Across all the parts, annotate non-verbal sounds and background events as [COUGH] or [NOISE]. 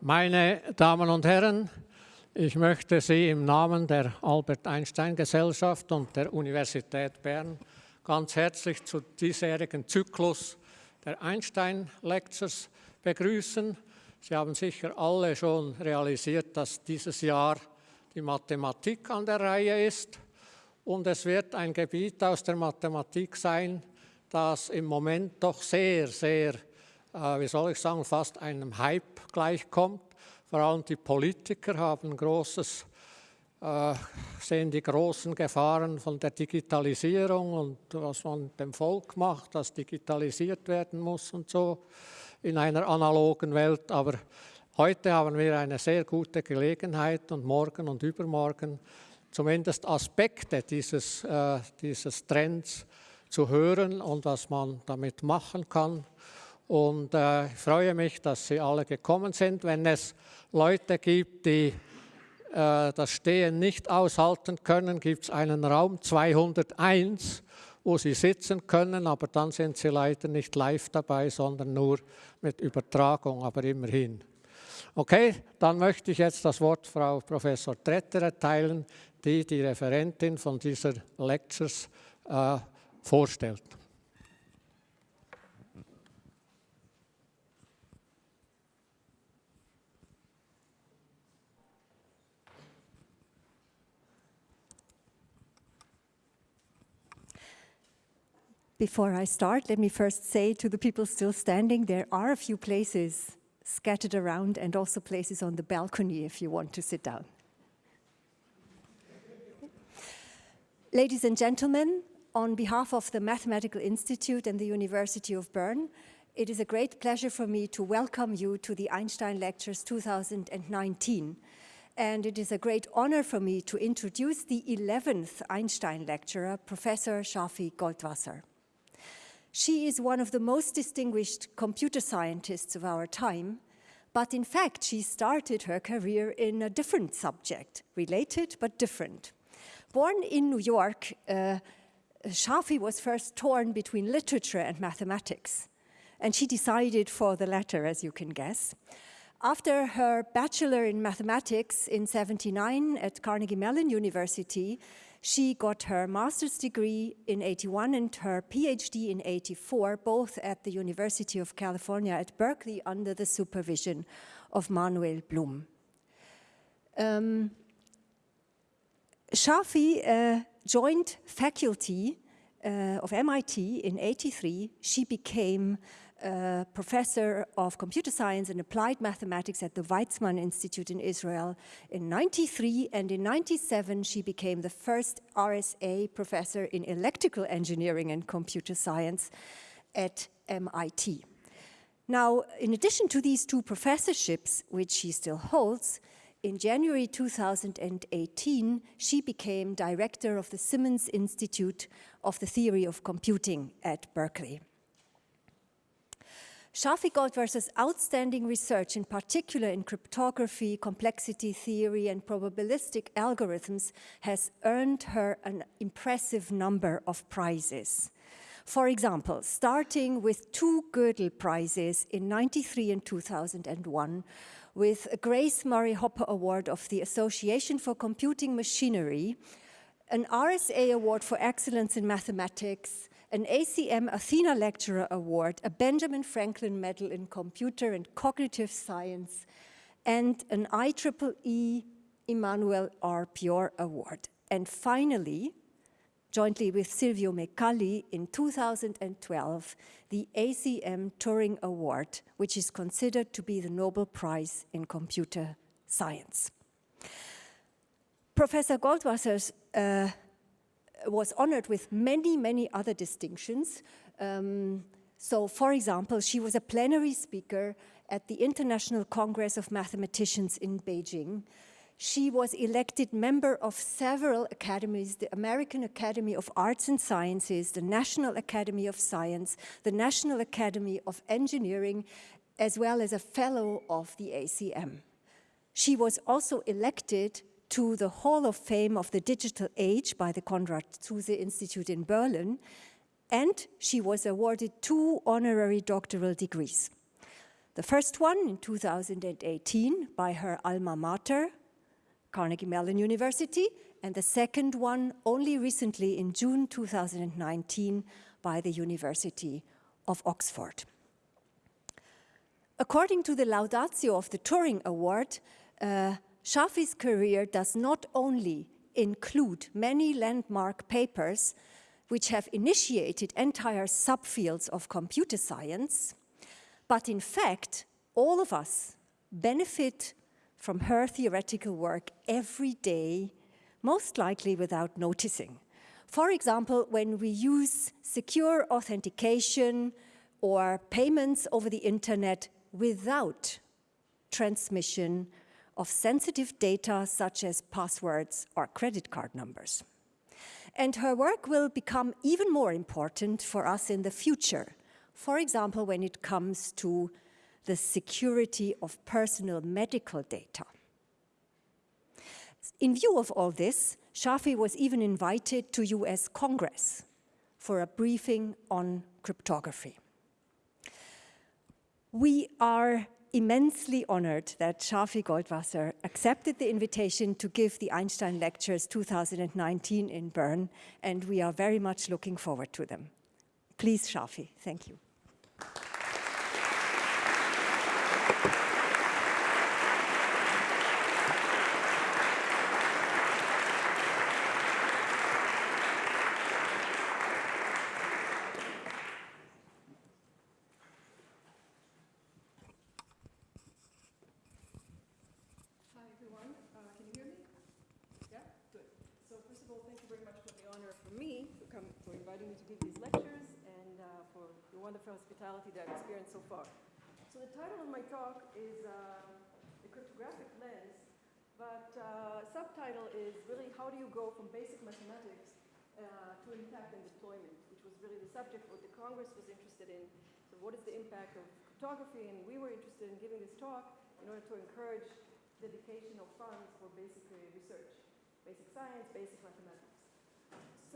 Meine Damen und Herren, ich möchte Sie im Namen der Albert Einstein Gesellschaft und der Universität Bern ganz herzlich zu diesjährigen Zyklus der Einstein Lectures begrüßen. Sie haben sicher alle schon realisiert, dass dieses Jahr die Mathematik an der Reihe ist und es wird ein Gebiet aus der Mathematik sein, das im Moment doch sehr, sehr, äh, wie soll ich sagen, fast einem Hype gleichkommt. Vor allem die Politiker haben großes, äh, sehen die großen Gefahren von der Digitalisierung und was man dem Volk macht, das digitalisiert werden muss und so in einer analogen Welt. Aber heute haben wir eine sehr gute Gelegenheit und morgen und übermorgen zumindest Aspekte dieses, äh, dieses Trends zu hören und was man damit machen kann. Und äh, ich freue mich, dass Sie alle gekommen sind. Wenn es Leute gibt, die äh, das Stehen nicht aushalten können, gibt es einen Raum 201, wo Sie sitzen können, aber dann sind Sie leider nicht live dabei, sondern nur mit Übertragung, aber immerhin. Okay, dann möchte ich jetzt das Wort Frau Professor Tretter erteilen, die die Referentin von dieser Lectures äh, vorstellt. Before I start, let me first say to the people still standing, there are a few places scattered around and also places on the balcony if you want to sit down. Ladies and gentlemen, on behalf of the Mathematical Institute and the University of Bern, it is a great pleasure for me to welcome you to the Einstein Lectures 2019. And it is a great honor for me to introduce the 11th Einstein lecturer, Professor Shafi Goldwasser. She is one of the most distinguished computer scientists of our time, but in fact, she started her career in a different subject, related but different. Born in New York, uh, Shafi was first torn between literature and mathematics, and she decided for the latter, as you can guess. After her bachelor in mathematics in 79 at Carnegie Mellon University, she got her master's degree in 81 and her PhD in 84, both at the University of California at Berkeley under the supervision of Manuel Blum. Um, Shafi uh, joined faculty uh, of MIT in 83. She became professor of computer science and applied mathematics at the Weizmann Institute in Israel in 93 and in 97 she became the first RSA professor in electrical engineering and computer science at MIT. Now, in addition to these two professorships, which she still holds, in January 2018, she became director of the Simons Institute of the Theory of Computing at Berkeley. Shafi Goldwasser's outstanding research, in particular in cryptography, complexity theory, and probabilistic algorithms, has earned her an impressive number of prizes. For example, starting with two Gödel Prizes in 93 and 2001, with a Grace Murray Hopper Award of the Association for Computing Machinery, an RSA Award for Excellence in Mathematics, an ACM Athena Lecturer Award, a Benjamin Franklin Medal in Computer and Cognitive Science, and an IEEE Emanuel R. Piore Award. And finally, jointly with Silvio Micali in 2012, the ACM Turing Award, which is considered to be the Nobel Prize in Computer Science. Professor Goldwasser's uh, was honored with many, many other distinctions. Um, so, for example, she was a plenary speaker at the International Congress of Mathematicians in Beijing. She was elected member of several academies, the American Academy of Arts and Sciences, the National Academy of Science, the National Academy of Engineering, as well as a fellow of the ACM. She was also elected to the Hall of Fame of the Digital Age by the Konrad Zuse Institute in Berlin, and she was awarded two honorary doctoral degrees. The first one in 2018 by her alma mater, Carnegie Mellon University, and the second one only recently in June 2019 by the University of Oxford. According to the Laudatio of the Turing Award, uh, Shafi's career does not only include many landmark papers which have initiated entire subfields of computer science, but in fact, all of us benefit from her theoretical work every day, most likely without noticing. For example, when we use secure authentication or payments over the internet without transmission of sensitive data such as passwords or credit card numbers. And her work will become even more important for us in the future. For example, when it comes to the security of personal medical data. In view of all this, Shafi was even invited to US Congress for a briefing on cryptography. We are immensely honored that Shafi Goldwasser accepted the invitation to give the Einstein Lectures 2019 in Bern, and we are very much looking forward to them. Please, Shafi, thank you. Wonderful hospitality that I've experienced so far. So the title of my talk is uh, The Cryptographic Lens, but uh, subtitle is really how do you go from basic mathematics uh, to impact and deployment, which was really the subject what the Congress was interested in. So what is the impact of cryptography? And we were interested in giving this talk in order to encourage dedication of funds for basic research, basic science, basic mathematics.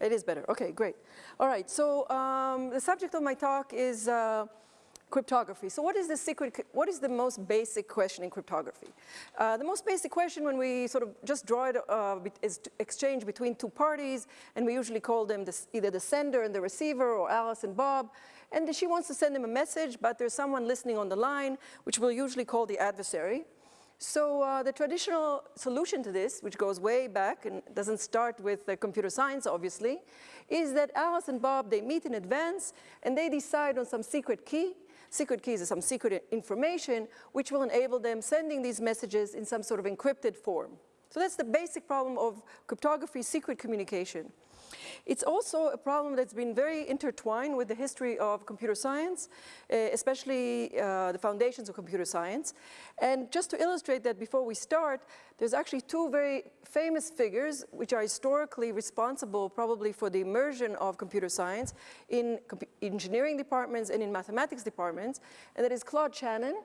It is better. Okay, great. All right, so um, the subject of my talk is uh, cryptography. So what is the secret, what is the most basic question in cryptography? Uh, the most basic question when we sort of just draw it uh, is exchange between two parties, and we usually call them the, either the sender and the receiver or Alice and Bob, and she wants to send them a message, but there's someone listening on the line, which we'll usually call the adversary. So uh, the traditional solution to this, which goes way back and doesn't start with computer science, obviously, is that Alice and Bob, they meet in advance and they decide on some secret key. Secret keys is some secret information which will enable them sending these messages in some sort of encrypted form. So that's the basic problem of cryptography, secret communication. It's also a problem that's been very intertwined with the history of computer science, uh, especially uh, the foundations of computer science. And just to illustrate that before we start, there's actually two very famous figures which are historically responsible probably for the immersion of computer science in engineering departments and in mathematics departments, and that is Claude Shannon,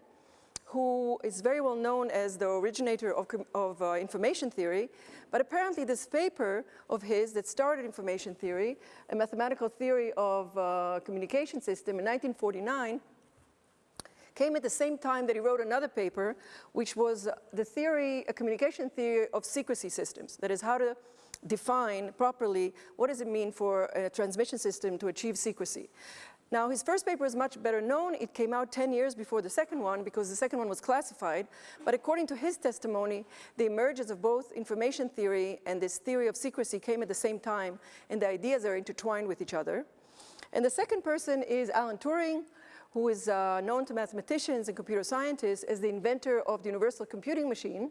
who is very well known as the originator of, of uh, information theory, but apparently this paper of his that started information theory, a mathematical theory of uh, communication system in 1949, came at the same time that he wrote another paper, which was the theory, a communication theory of secrecy systems. That is how to define properly what does it mean for a transmission system to achieve secrecy. Now, his first paper is much better known. It came out 10 years before the second one because the second one was classified. But according to his testimony, the emergence of both information theory and this theory of secrecy came at the same time, and the ideas are intertwined with each other. And the second person is Alan Turing, who is uh, known to mathematicians and computer scientists as the inventor of the universal computing machine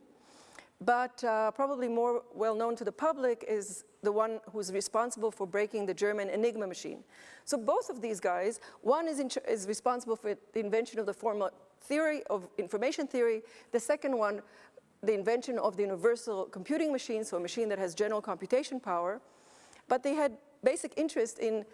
but uh, probably more well known to the public is the one who's responsible for breaking the German Enigma machine. So both of these guys, one is, is responsible for the invention of the formal theory of information theory, the second one the invention of the universal computing machine, so a machine that has general computation power, but they had basic interest in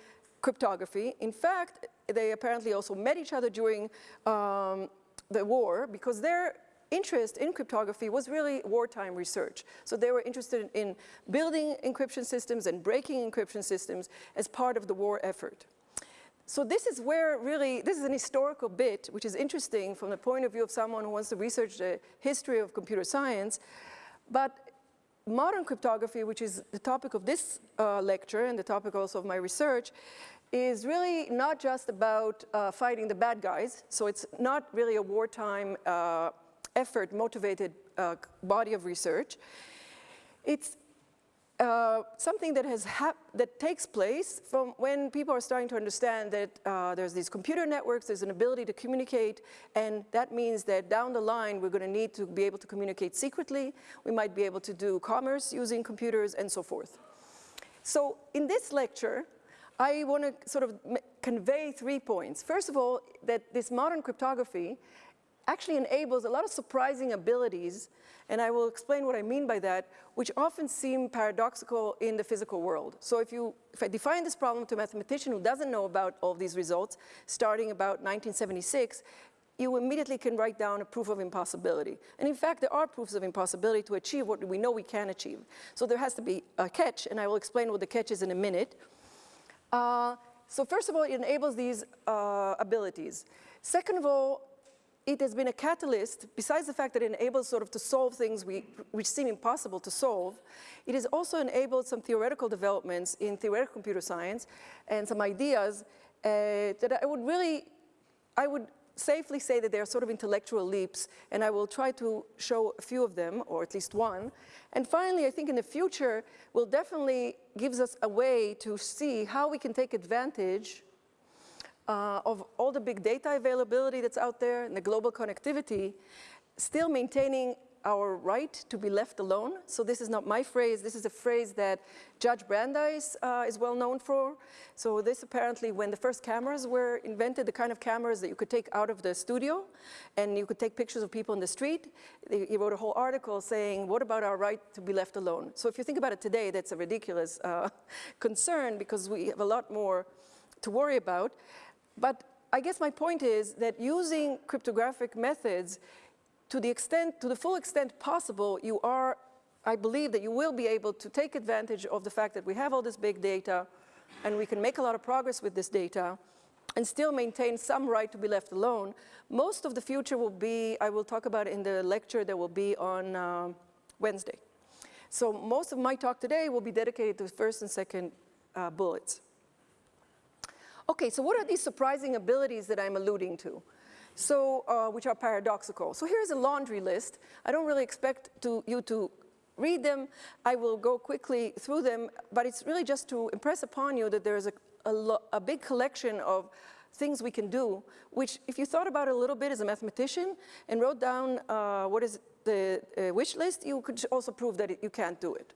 cryptography. In fact, they apparently also met each other during um, the war because their interest in cryptography was really wartime research. So they were interested in building encryption systems and breaking encryption systems as part of the war effort. So this is where really, this is an historical bit, which is interesting from the point of view of someone who wants to research the history of computer science. But modern cryptography, which is the topic of this uh, lecture and the topic also of my research, is really not just about uh, fighting the bad guys. So it's not really a wartime uh, effort motivated uh, body of research. It's uh, something that has that takes place from when people are starting to understand that uh, there's these computer networks, there's an ability to communicate, and that means that down the line we're going to need to be able to communicate secretly. We might be able to do commerce using computers and so forth. So in this lecture, I want to sort of convey three points. First of all, that this modern cryptography actually enables a lot of surprising abilities and I will explain what I mean by that, which often seem paradoxical in the physical world. So if, you, if I define this problem to a mathematician who doesn't know about all these results, starting about 1976, you immediately can write down a proof of impossibility. And in fact, there are proofs of impossibility to achieve what we know we can achieve. So there has to be a catch, and I will explain what the catch is in a minute. Uh, so first of all, it enables these uh, abilities. Second of all, it has been a catalyst, besides the fact that it enables sort of to solve things we, which seem impossible to solve, it has also enabled some theoretical developments in theoretical computer science and some ideas uh, that I would really, I would safely say that they are sort of intellectual leaps, and I will try to show a few of them, or at least one. And finally, I think in the future will definitely gives us a way to see how we can take advantage uh, of all the big data availability that's out there and the global connectivity, still maintaining our right to be left alone. So this is not my phrase, this is a phrase that Judge Brandeis uh, is well known for. So this apparently when the first cameras were invented, the kind of cameras that you could take out of the studio and you could take pictures of people in the street, he wrote a whole article saying, what about our right to be left alone? So if you think about it today, that's a ridiculous uh, [LAUGHS] concern because we have a lot more to worry about. But I guess my point is that using cryptographic methods to the extent, to the full extent possible, you are, I believe that you will be able to take advantage of the fact that we have all this big data and we can make a lot of progress with this data and still maintain some right to be left alone. Most of the future will be, I will talk about it in the lecture that will be on uh, Wednesday. So most of my talk today will be dedicated to first and second uh, bullets. Okay, so what are these surprising abilities that I'm alluding to? So, uh, which are paradoxical. So here's a laundry list. I don't really expect to, you to read them. I will go quickly through them, but it's really just to impress upon you that there's a, a, a big collection of things we can do, which if you thought about a little bit as a mathematician and wrote down uh, what is the uh, wish list, you could also prove that it, you can't do it.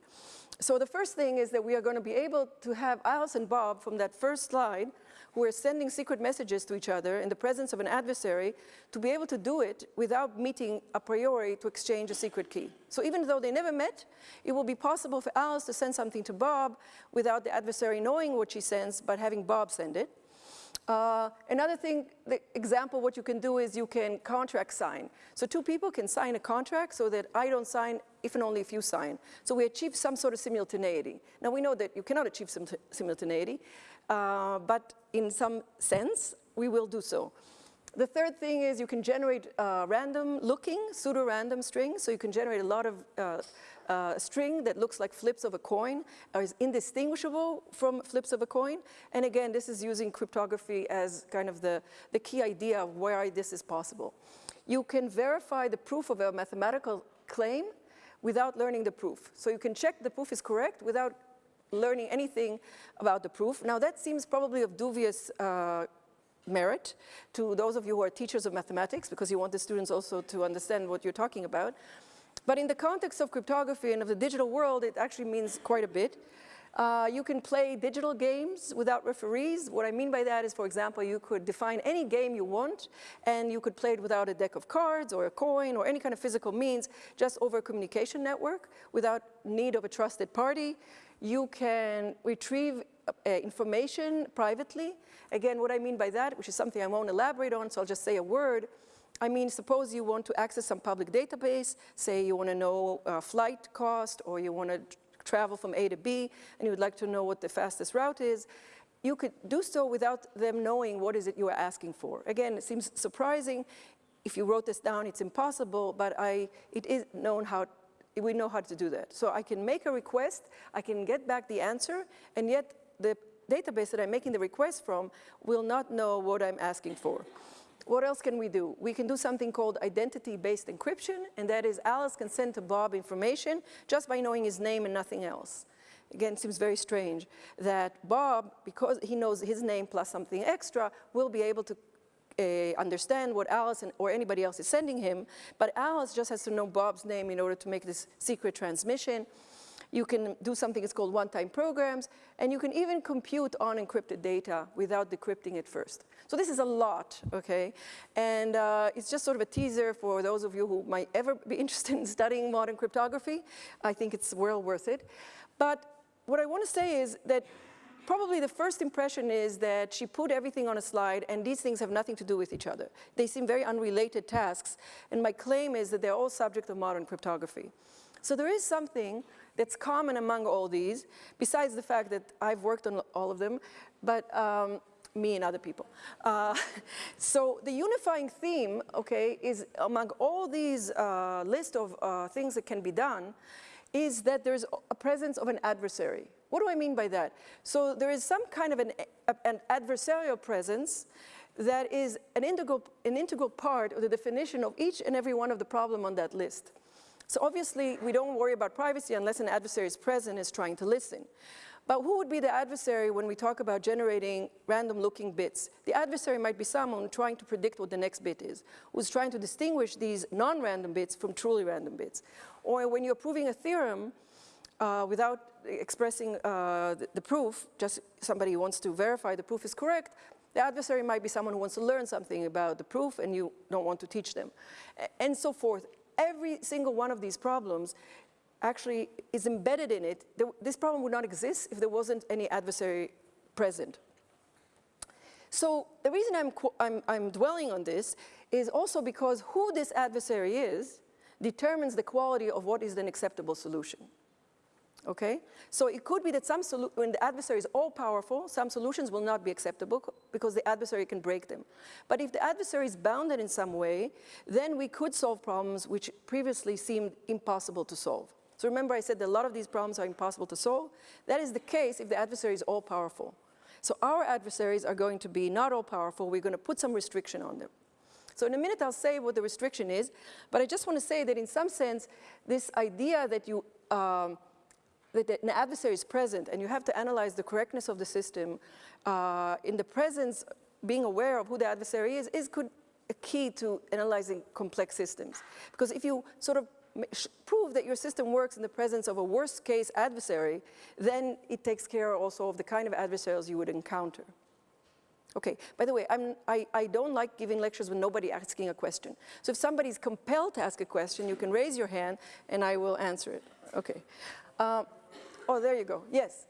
So the first thing is that we are going to be able to have Alice and Bob from that first slide who are sending secret messages to each other in the presence of an adversary to be able to do it without meeting a priori to exchange a secret key. So even though they never met, it will be possible for Alice to send something to Bob without the adversary knowing what she sends, but having Bob send it. Uh, another thing, the example, what you can do is you can contract sign. So two people can sign a contract so that I don't sign if and only if you sign. So we achieve some sort of simultaneity. Now we know that you cannot achieve sim simultaneity, uh, but in some sense, we will do so. The third thing is you can generate uh, random looking, pseudo-random strings. So you can generate a lot of uh, uh, string that looks like flips of a coin, or is indistinguishable from flips of a coin. And again, this is using cryptography as kind of the, the key idea of why this is possible. You can verify the proof of a mathematical claim without learning the proof. So you can check the proof is correct without learning anything about the proof. Now that seems probably of dubious uh, merit to those of you who are teachers of mathematics because you want the students also to understand what you're talking about. But in the context of cryptography and of the digital world, it actually means quite a bit. Uh, you can play digital games without referees. What I mean by that is, for example, you could define any game you want, and you could play it without a deck of cards or a coin or any kind of physical means, just over a communication network without need of a trusted party. You can retrieve uh, information privately. Again, what I mean by that, which is something I won't elaborate on, so I'll just say a word, I mean, suppose you want to access some public database, say you want to know uh, flight cost or you want to travel from A to B and you would like to know what the fastest route is, you could do so without them knowing what is it you are asking for. Again, it seems surprising. If you wrote this down, it's impossible, but I, it is known how, we know how to do that. So I can make a request, I can get back the answer, and yet the database that I'm making the request from will not know what I'm asking for. What else can we do? We can do something called identity-based encryption, and that is Alice can send to Bob information just by knowing his name and nothing else. Again, seems very strange that Bob, because he knows his name plus something extra, will be able to uh, understand what Alice and, or anybody else is sending him, but Alice just has to know Bob's name in order to make this secret transmission. You can do something that's called one-time programs, and you can even compute unencrypted data without decrypting it first. So this is a lot, okay? And uh, it's just sort of a teaser for those of you who might ever be [LAUGHS] interested in studying modern cryptography. I think it's well worth it. But what I want to say is that probably the first impression is that she put everything on a slide and these things have nothing to do with each other. They seem very unrelated tasks, and my claim is that they're all subject of modern cryptography. So there is something that's common among all these, besides the fact that I've worked on all of them, but um, me and other people. Uh, [LAUGHS] so the unifying theme, okay, is among all these uh, list of uh, things that can be done, is that there's a presence of an adversary. What do I mean by that? So there is some kind of an, an adversarial presence that is an integral, an integral part of the definition of each and every one of the problem on that list. So obviously, we don't worry about privacy unless an adversary is present is trying to listen. But who would be the adversary when we talk about generating random looking bits? The adversary might be someone trying to predict what the next bit is, who's trying to distinguish these non-random bits from truly random bits. Or when you're proving a theorem uh, without expressing uh, the, the proof, just somebody who wants to verify the proof is correct, the adversary might be someone who wants to learn something about the proof and you don't want to teach them, and so forth. Every single one of these problems actually is embedded in it. This problem would not exist if there wasn't any adversary present. So the reason I'm, I'm, I'm, dwelling on this is also because who this adversary is determines the quality of what is an acceptable solution. Okay? So it could be that some when the adversary is all powerful, some solutions will not be acceptable because the adversary can break them. But if the adversary is bounded in some way, then we could solve problems which previously seemed impossible to solve. So remember I said that a lot of these problems are impossible to solve. That is the case if the adversary is all powerful. So our adversaries are going to be not all powerful, we're going to put some restriction on them. So in a minute I'll say what the restriction is, but I just want to say that in some sense, this idea that you um, that an adversary is present and you have to analyze the correctness of the system uh, in the presence, being aware of who the adversary is, is could, a key to analyzing complex systems. Because if you sort of prove that your system works in the presence of a worst case adversary, then it takes care also of the kind of adversaries you would encounter. Okay, by the way, I, I don't like giving lectures with nobody asking a question. So if somebody's compelled to ask a question, you can raise your hand and I will answer it. Okay. Uh, oh, there you go. Yes.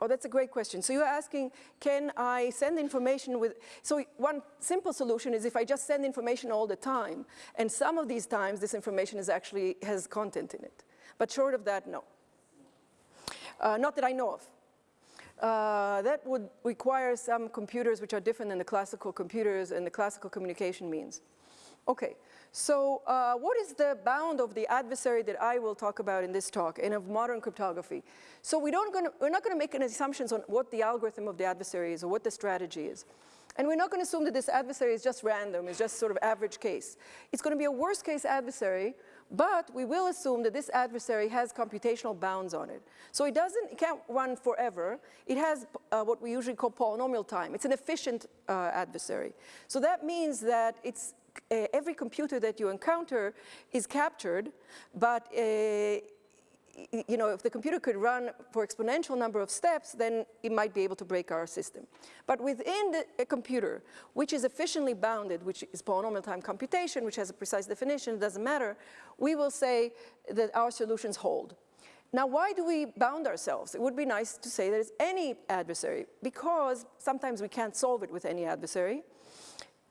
Oh, that's a great question. So you're asking, can I send information with, so one simple solution is if I just send information all the time, and some of these times this information is actually, has content in it. But short of that, no. Uh, not that I know of. Uh, that would require some computers which are different than the classical computers and the classical communication means. Okay, so uh, what is the bound of the adversary that I will talk about in this talk and of modern cryptography? So we don't gonna, we're not going to make any assumptions on what the algorithm of the adversary is or what the strategy is. And we're not going to assume that this adversary is just random, it's just sort of average case. It's going to be a worst case adversary But we will assume that this adversary has computational bounds on it. So it doesn't, it can't run forever. It has uh, what we usually call polynomial time. It's an efficient uh, adversary. So that means that it's uh, every computer that you encounter is captured, but uh, you know, if the computer could run for exponential number of steps, then it might be able to break our system. But within the, a computer, which is efficiently bounded, which is polynomial time computation, which has a precise definition, it doesn't matter, we will say that our solutions hold. Now, why do we bound ourselves? It would be nice to say that it's any adversary, because sometimes we can't solve it with any adversary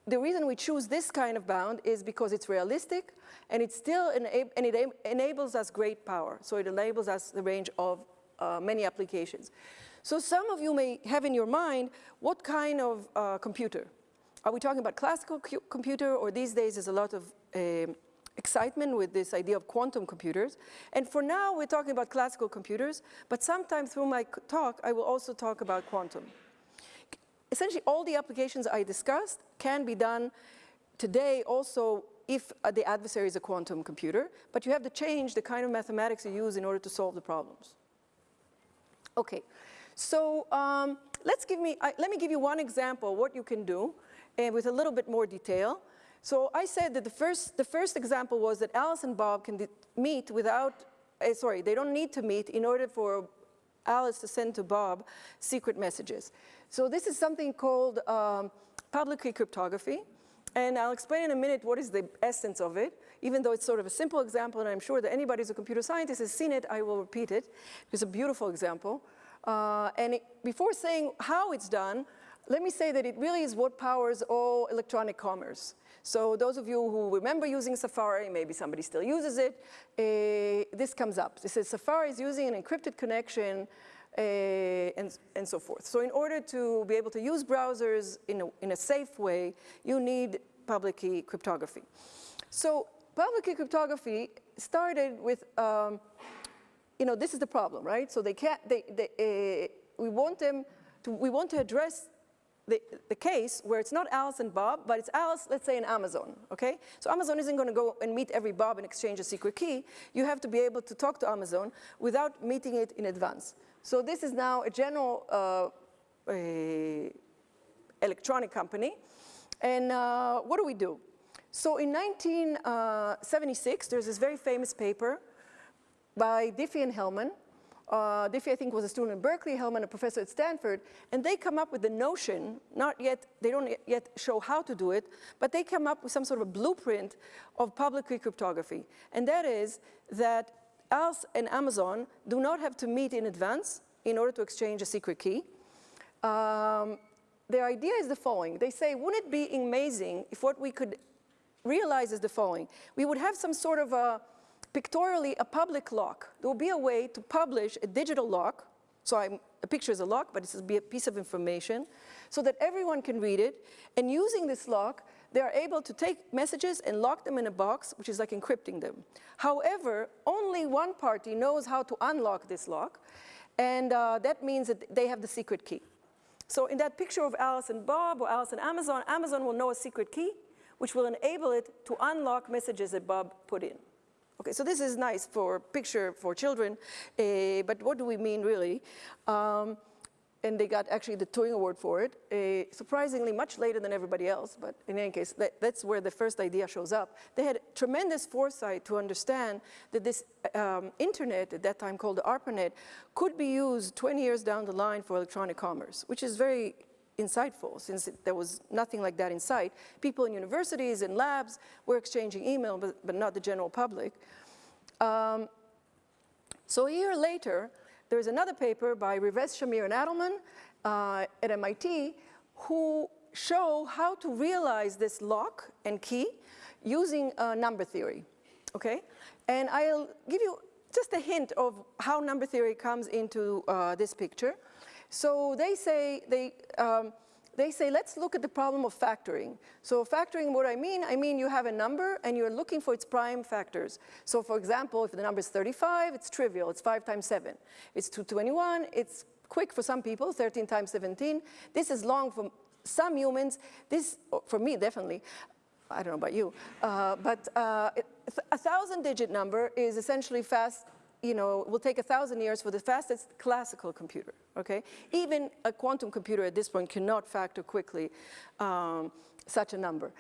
the reason we choose this kind of bound is because it's realistic and it still and it enables us great power. So it enables us the range of uh, many applications. So some of you may have in your mind, what kind of uh, computer? Are we talking about classical computer or these days there's a lot of uh, excitement with this idea of quantum computers. And for now, we're talking about classical computers, but sometime through my talk, I will also talk about quantum essentially all the applications I discussed can be done today also if uh, the adversary is a quantum computer, but you have to change the kind of mathematics you use in order to solve the problems. Okay, so um, let's give me, uh, let me give you one example what you can do and with a little bit more detail. So I said that the first, the first example was that Alice and Bob can meet without, uh, sorry, they don't need to meet in order for Alice to send to Bob secret messages. So this is something called um, public key cryptography. And I'll explain in a minute what is the essence of it. Even though it's sort of a simple example, and I'm sure that anybody who's a computer scientist has seen it, I will repeat it. It's a beautiful example. Uh, and it, before saying how it's done, let me say that it really is what powers all electronic commerce. So those of you who remember using Safari, maybe somebody still uses it, uh, this comes up. This says Safari is using an encrypted connection and, and so forth. So in order to be able to use browsers in a, in a safe way, you need public key cryptography. So public key cryptography started with, um, you know, this is the problem, right? So they can't, they, they, uh, we want them to, we want to address the, the case where it's not Alice and Bob, but it's Alice, let's say in Amazon, okay? So Amazon isn't gonna go and meet every Bob and exchange a secret key. You have to be able to talk to Amazon without meeting it in advance. So this is now a general uh, a electronic company. And uh, what do we do? So in 1976, there's this very famous paper by Diffie and Hellman. Uh, Diffie, I think, was a student at Berkeley, Hellman, a professor at Stanford, and they come up with the notion, not yet, they don't yet show how to do it, but they come up with some sort of a blueprint of public key cryptography. And that is that us and Amazon do not have to meet in advance in order to exchange a secret key. Um, their idea is the following. They say, wouldn't it be amazing if what we could realize is the following. We would have some sort of a, pictorially, a public lock. There will be a way to publish a digital lock. So I'm, a picture is a lock, but it's a piece of information, so that everyone can read it. And using this lock, they are able to take messages and lock them in a box, which is like encrypting them. However, only one party knows how to unlock this lock, and uh, that means that they have the secret key. So in that picture of Alice and Bob or Alice and Amazon, Amazon will know a secret key, which will enable it to unlock messages that Bob put in. Okay, so this is nice for picture for children, uh, but what do we mean really? Um, and they got actually the Turing Award for it, uh, surprisingly much later than everybody else, but in any case, that, that's where the first idea shows up. They had tremendous foresight to understand that this um, internet, at that time called the ARPANET, could be used 20 years down the line for electronic commerce, which is very insightful since it, there was nothing like that in sight. People in universities and labs were exchanging email, but, but not the general public. Um, so a year later, there's another paper by Rivest, Shamir, and Adleman uh, at MIT who show how to realize this lock and key using uh, number theory, okay? And I'll give you just a hint of how number theory comes into uh, this picture. So they say, they, um, they say, let's look at the problem of factoring. So factoring, what I mean, I mean you have a number and you're looking for its prime factors. So for example, if the number is 35, it's trivial, it's five times seven. It's 221, it's quick for some people, 13 times 17. This is long for some humans, this, for me definitely. I don't know about you, uh, but uh, a thousand digit number is essentially fast, you know, will take a thousand years for the fastest classical computer, okay? Even a quantum computer at this point cannot factor quickly um, such a number.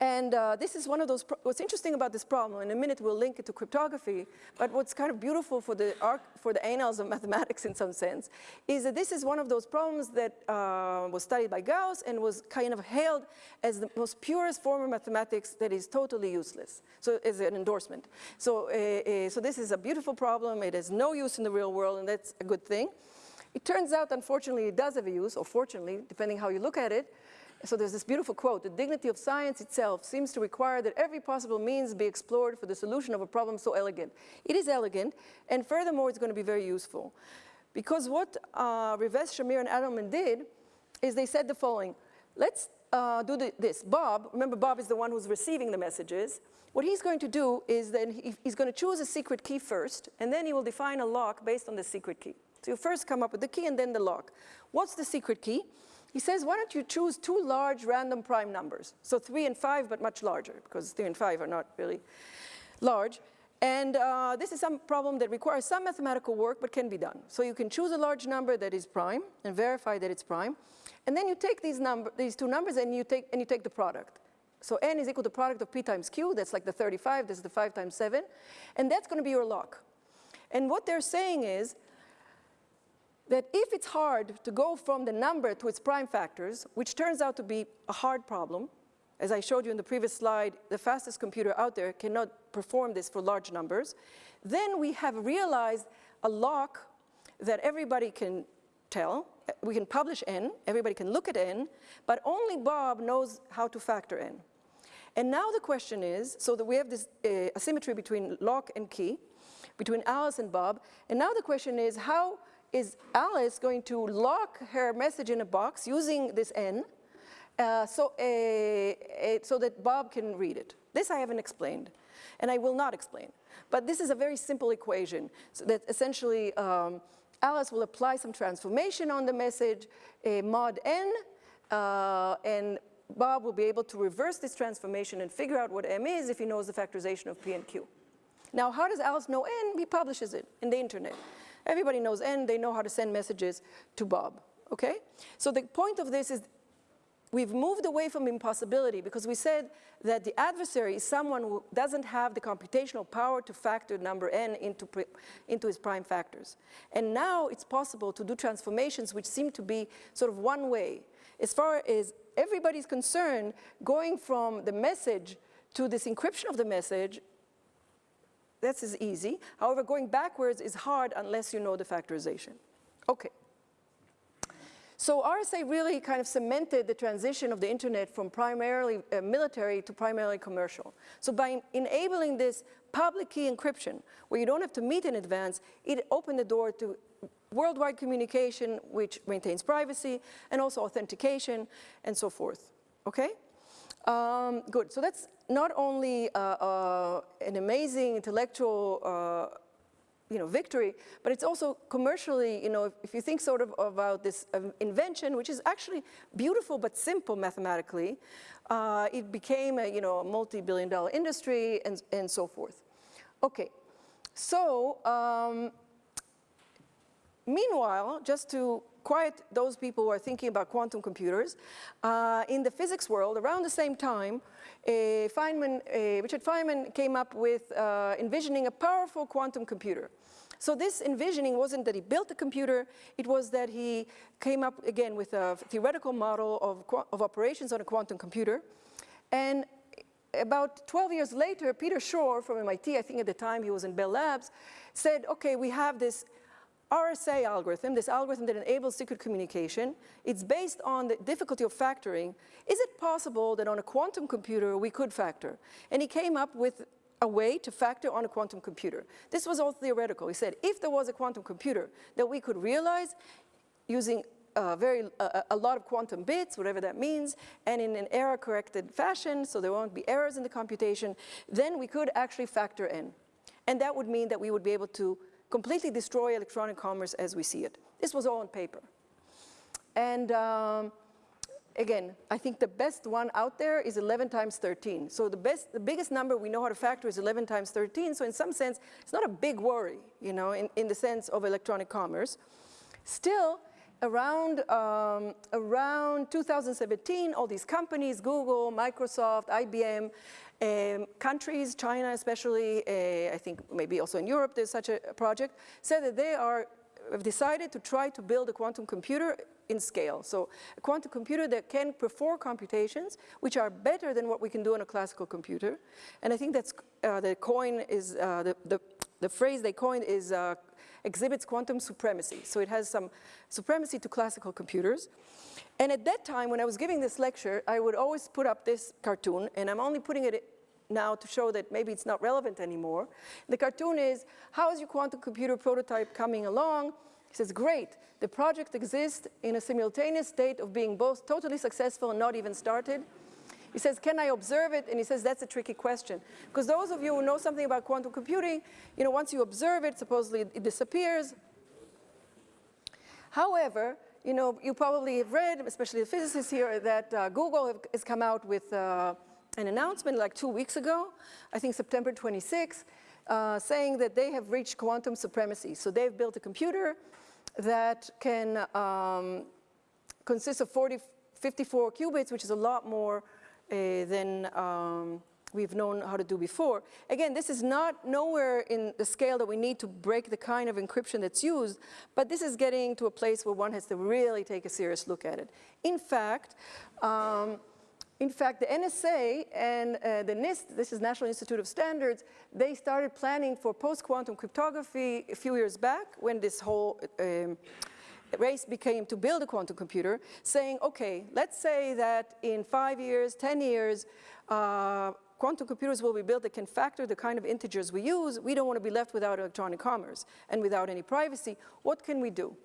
And uh, this is one of those, what's interesting about this problem, in a minute we'll link it to cryptography, but what's kind of beautiful for the, arc, for the annals of [LAUGHS] mathematics in some sense, is that this is one of those problems that uh, was studied by Gauss and was kind of hailed as the most purest form of mathematics that is totally useless, so as an endorsement. So, uh, so this is a beautiful problem, it has no use in the real world, and that's a good thing. It turns out, unfortunately, it does have a use, or fortunately, depending how you look at it, so there's this beautiful quote, the dignity of science itself seems to require that every possible means be explored for the solution of a problem so elegant. It is elegant, and furthermore, it's going to be very useful. Because what uh, Rivest, Shamir, and Adleman did is they said the following, let's uh, do the, this. Bob, remember Bob is the one who's receiving the messages. What he's going to do is then he, he's going to choose a secret key first, and then he will define a lock based on the secret key. So you first come up with the key and then the lock. What's the secret key? He says, why don't you choose two large random prime numbers? So three and five, but much larger, because three and five are not really large. And uh, this is some problem that requires some mathematical work, but can be done. So you can choose a large number that is prime and verify that it's prime. And then you take these, number, these two numbers and you, take, and you take the product. So n is equal to the product of p times q, that's like the 35, this is the 5 times 7. And that's going to be your lock. And what they're saying is, that if it's hard to go from the number to its prime factors, which turns out to be a hard problem, as I showed you in the previous slide, the fastest computer out there cannot perform this for large numbers, then we have realized a lock that everybody can tell. We can publish n, everybody can look at n, but only Bob knows how to factor n. And now the question is, so that we have this uh, asymmetry between lock and key, between Alice and Bob, and now the question is how is Alice going to lock her message in a box using this N uh, so, so that Bob can read it. This I haven't explained, and I will not explain. But this is a very simple equation so that essentially um, Alice will apply some transformation on the message, a mod n, uh, and Bob will be able to reverse this transformation and figure out what m is if he knows the factorization of p and q. Now, how does Alice know n? He publishes it in the internet. Everybody knows N, they know how to send messages to Bob, okay? So the point of this is we've moved away from impossibility because we said that the adversary is someone who doesn't have the computational power to factor number n into, into its prime factors. And now it's possible to do transformations which seem to be sort of one way. As far as everybody's concerned, going from the message to this encryption of the message this is easy. However, going backwards is hard unless you know the factorization. Okay. So RSA really kind of cemented the transition of the internet from primarily uh, military to primarily commercial. So by enabling this public key encryption, where you don't have to meet in advance, it opened the door to worldwide communication, which maintains privacy, and also authentication, and so forth, okay? Um, good, so that's not only uh, uh, an amazing intellectual uh, you know, victory, but it's also commercially, you know, if, if you think sort of about this um, invention, which is actually beautiful but simple mathematically, uh, it became a, you know, a multi-billion dollar industry and, and so forth. Okay, so um, meanwhile, just to quiet those people who are thinking about quantum computers. Uh, in the physics world, around the same time, uh, Feynman, uh, Richard Feynman came up with uh, envisioning a powerful quantum computer. So this envisioning wasn't that he built the computer, it was that he came up again with a theoretical model of, of operations on a quantum computer. And about 12 years later, Peter Shor from MIT, I think at the time he was in Bell Labs, said, okay, we have this RSA algorithm, this algorithm that enables secret communication, it's based on the difficulty of factoring. Is it possible that on a quantum computer we could factor? And he came up with a way to factor on a quantum computer. This was all theoretical. He said if there was a quantum computer that we could realize using a, very, a, a lot of quantum bits, whatever that means, and in an error-corrected fashion, so there won't be errors in the computation, then we could actually factor in. And that would mean that we would be able to completely destroy electronic commerce as we see it. This was all on paper. And um, again, I think the best one out there is 11 times 13. So the best, the biggest number we know how to factor is 11 times 13. So in some sense, it's not a big worry, you know, in, in the sense of electronic commerce. Still, around, um, around 2017, all these companies, Google, Microsoft, IBM, um, countries, China especially, uh, I think maybe also in Europe there's such a project, said that they are have decided to try to build a quantum computer in scale. So a quantum computer that can perform computations which are better than what we can do on a classical computer. And I think that's uh, the coin is, uh, the, the, the, phrase they coined is uh, exhibits quantum supremacy. So it has some supremacy to classical computers. And at that time, when I was giving this lecture, I would always put up this cartoon, and I'm only putting it now to show that maybe it's not relevant anymore. The cartoon is, how is your quantum computer prototype coming along? He says, great, the project exists in a simultaneous state of being both totally successful and not even started. He says, can I observe it? And he says, that's a tricky question. Because those of you who know something about quantum computing, you know, once you observe it, supposedly it disappears. However, you know, you probably have read, especially the physicists here, that uh, Google have, has come out with uh, an announcement like two weeks ago, I think September 26, uh, saying that they have reached quantum supremacy. So they've built a computer that can um, consist of 40, 54 qubits, which is a lot more than um, we've known how to do before. Again, this is not nowhere in the scale that we need to break the kind of encryption that's used, but this is getting to a place where one has to really take a serious look at it. In fact, um, in fact, the NSA and uh, the NIST, this is National Institute of Standards, they started planning for post-quantum cryptography a few years back when this whole um, race became to build a quantum computer, saying, okay, let's say that in five years, 10 years, uh, quantum computers will be built that can factor the kind of integers we use. We don't want to be left without electronic commerce and without any privacy. What can we do?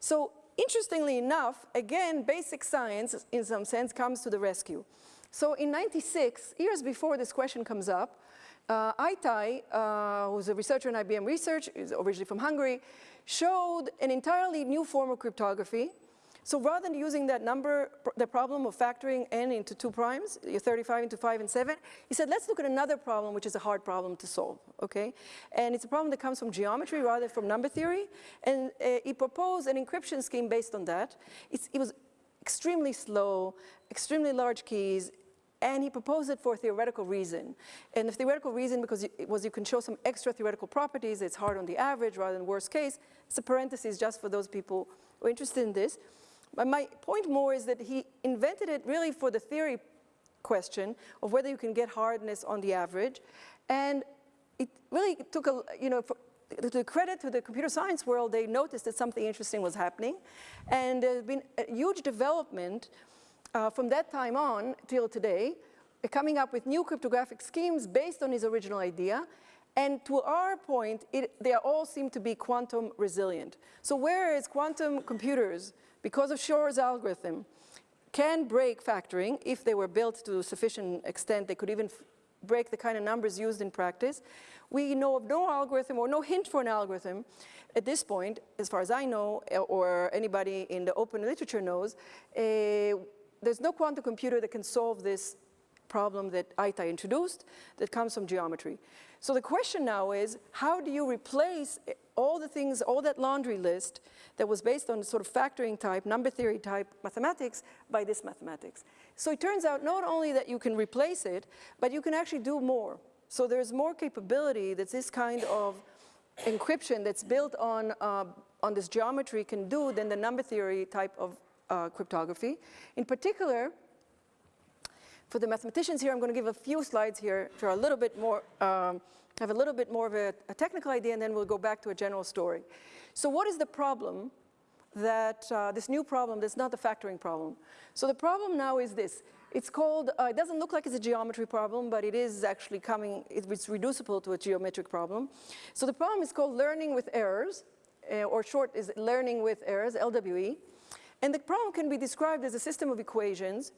So interestingly enough, again, basic science, in some sense, comes to the rescue. So in 96, years before this question comes up, uh, Ajtai, uh, who's a researcher in IBM Research, is originally from Hungary, showed an entirely new form of cryptography so rather than using that number, the problem of factoring n into two primes, 35 into 5 and 7, he said, let's look at another problem, which is a hard problem to solve, okay? And it's a problem that comes from geometry rather than from number theory. And uh, he proposed an encryption scheme based on that. It's, it was extremely slow, extremely large keys, and he proposed it for a theoretical reason. And the theoretical reason because it was you can show some extra theoretical properties, it's hard on the average rather than worst case. It's a parenthesis just for those people who are interested in this. But my point more is that he invented it really for the theory question of whether you can get hardness on the average. And it really took a, you know, to credit to the computer science world, they noticed that something interesting was happening. And there's been a huge development uh, from that time on till today, uh, coming up with new cryptographic schemes based on his original idea. And to our point, it, they all seem to be quantum resilient. So whereas quantum computers because of Shor's algorithm, can break factoring if they were built to sufficient extent. They could even break the kind of numbers used in practice. We know of no algorithm or no hint for an algorithm at this point, as far as I know, or anybody in the open literature knows, uh, there's no quantum computer that can solve this problem that Ajtai introduced that comes from geometry. So the question now is, how do you replace all the things, all that laundry list that was based on sort of factoring type, number theory type mathematics by this mathematics. So it turns out not only that you can replace it, but you can actually do more. So there's more capability that this kind of encryption that's built on, uh, on this geometry can do than the number theory type of uh, cryptography. In particular, for the mathematicians here, I'm going to give a few slides here which are a little bit more, um, have a little bit more of a, a, technical idea, and then we'll go back to a general story. So what is the problem that, uh, this new problem that's not the factoring problem? So the problem now is this. It's called, uh, it doesn't look like it's a geometry problem, but it is actually coming, it's reducible to a geometric problem. So the problem is called learning with errors, uh, or short is learning with errors, LWE. And the problem can be described as a system of equations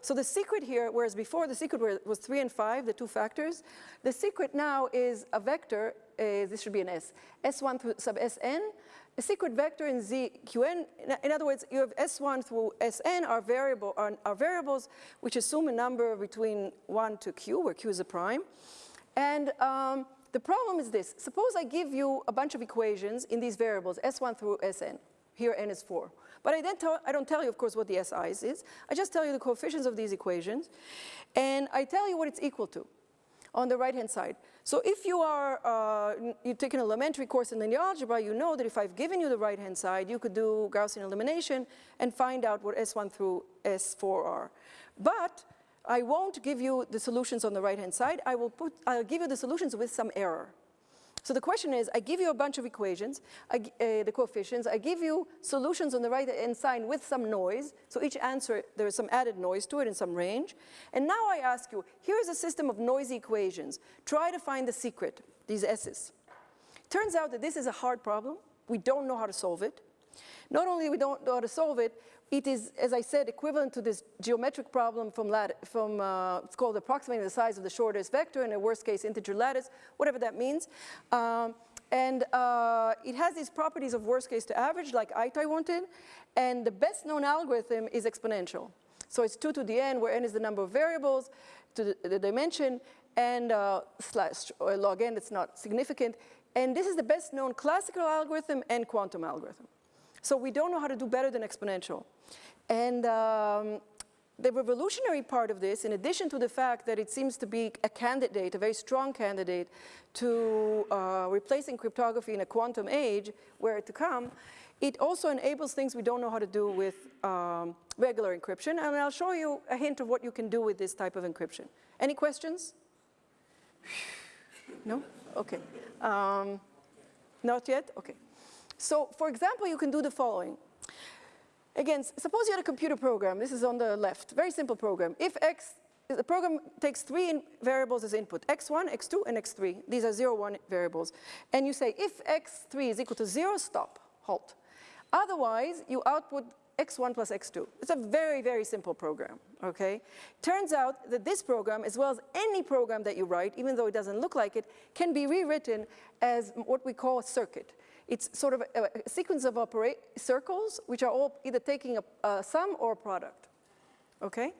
so the secret here, whereas before the secret was three and five, the two factors, the secret now is a vector, uh, this should be an S, S1 through sub Sn, a secret vector in ZQN. In, in other words, you have S1 through Sn are, variable, are, are variables which assume a number between 1 to q, where q is a prime. And um, the problem is this. Suppose I give you a bunch of equations in these variables, S1 through Sn. Here n is 4. But I, I don't tell you, of course, what the SIs is. I just tell you the coefficients of these equations. And I tell you what it's equal to on the right-hand side. So if you are, uh, you take an elementary course in linear algebra, you know that if I've given you the right-hand side, you could do Gaussian elimination and find out what S1 through S4 are. But I won't give you the solutions on the right-hand side. I will put, I'll give you the solutions with some error. So the question is, I give you a bunch of equations, I, uh, the coefficients, I give you solutions on the right-hand side with some noise. So each answer, there is some added noise to it in some range. And now I ask you, here's a system of noisy equations. Try to find the secret, these S's. Turns out that this is a hard problem. We don't know how to solve it. Not only we don't know how to solve it, it is, as I said, equivalent to this geometric problem from, from uh, it's called approximating the size of the shortest vector in a worst case integer lattice, whatever that means. Um, and uh, it has these properties of worst case to average like Ajtai wanted. And the best known algorithm is exponential. So it's 2 to the n, where n is the number of variables to the, the dimension, and uh, slash log n, it's not significant. And this is the best known classical algorithm and quantum algorithm. So we don't know how to do better than exponential. And um, the revolutionary part of this, in addition to the fact that it seems to be a candidate, a very strong candidate to uh, replacing cryptography in a quantum age, where to come, it also enables things we don't know how to do with um, regular encryption. And I'll show you a hint of what you can do with this type of encryption. Any questions? No? Okay. Um, not yet? Okay. So for example, you can do the following. Again, suppose you had a computer program. This is on the left, very simple program. If x, the program takes three variables as input, x1, x2, and x3. These are zero, one variables. And you say, if x3 is equal to zero, stop, halt. Otherwise, you output x1 plus x2. It's a very, very simple program, okay? Turns out that this program, as well as any program that you write, even though it doesn't look like it, can be rewritten as what we call a circuit. It's sort of a, a sequence of circles, which are all either taking a, a sum or a product, okay?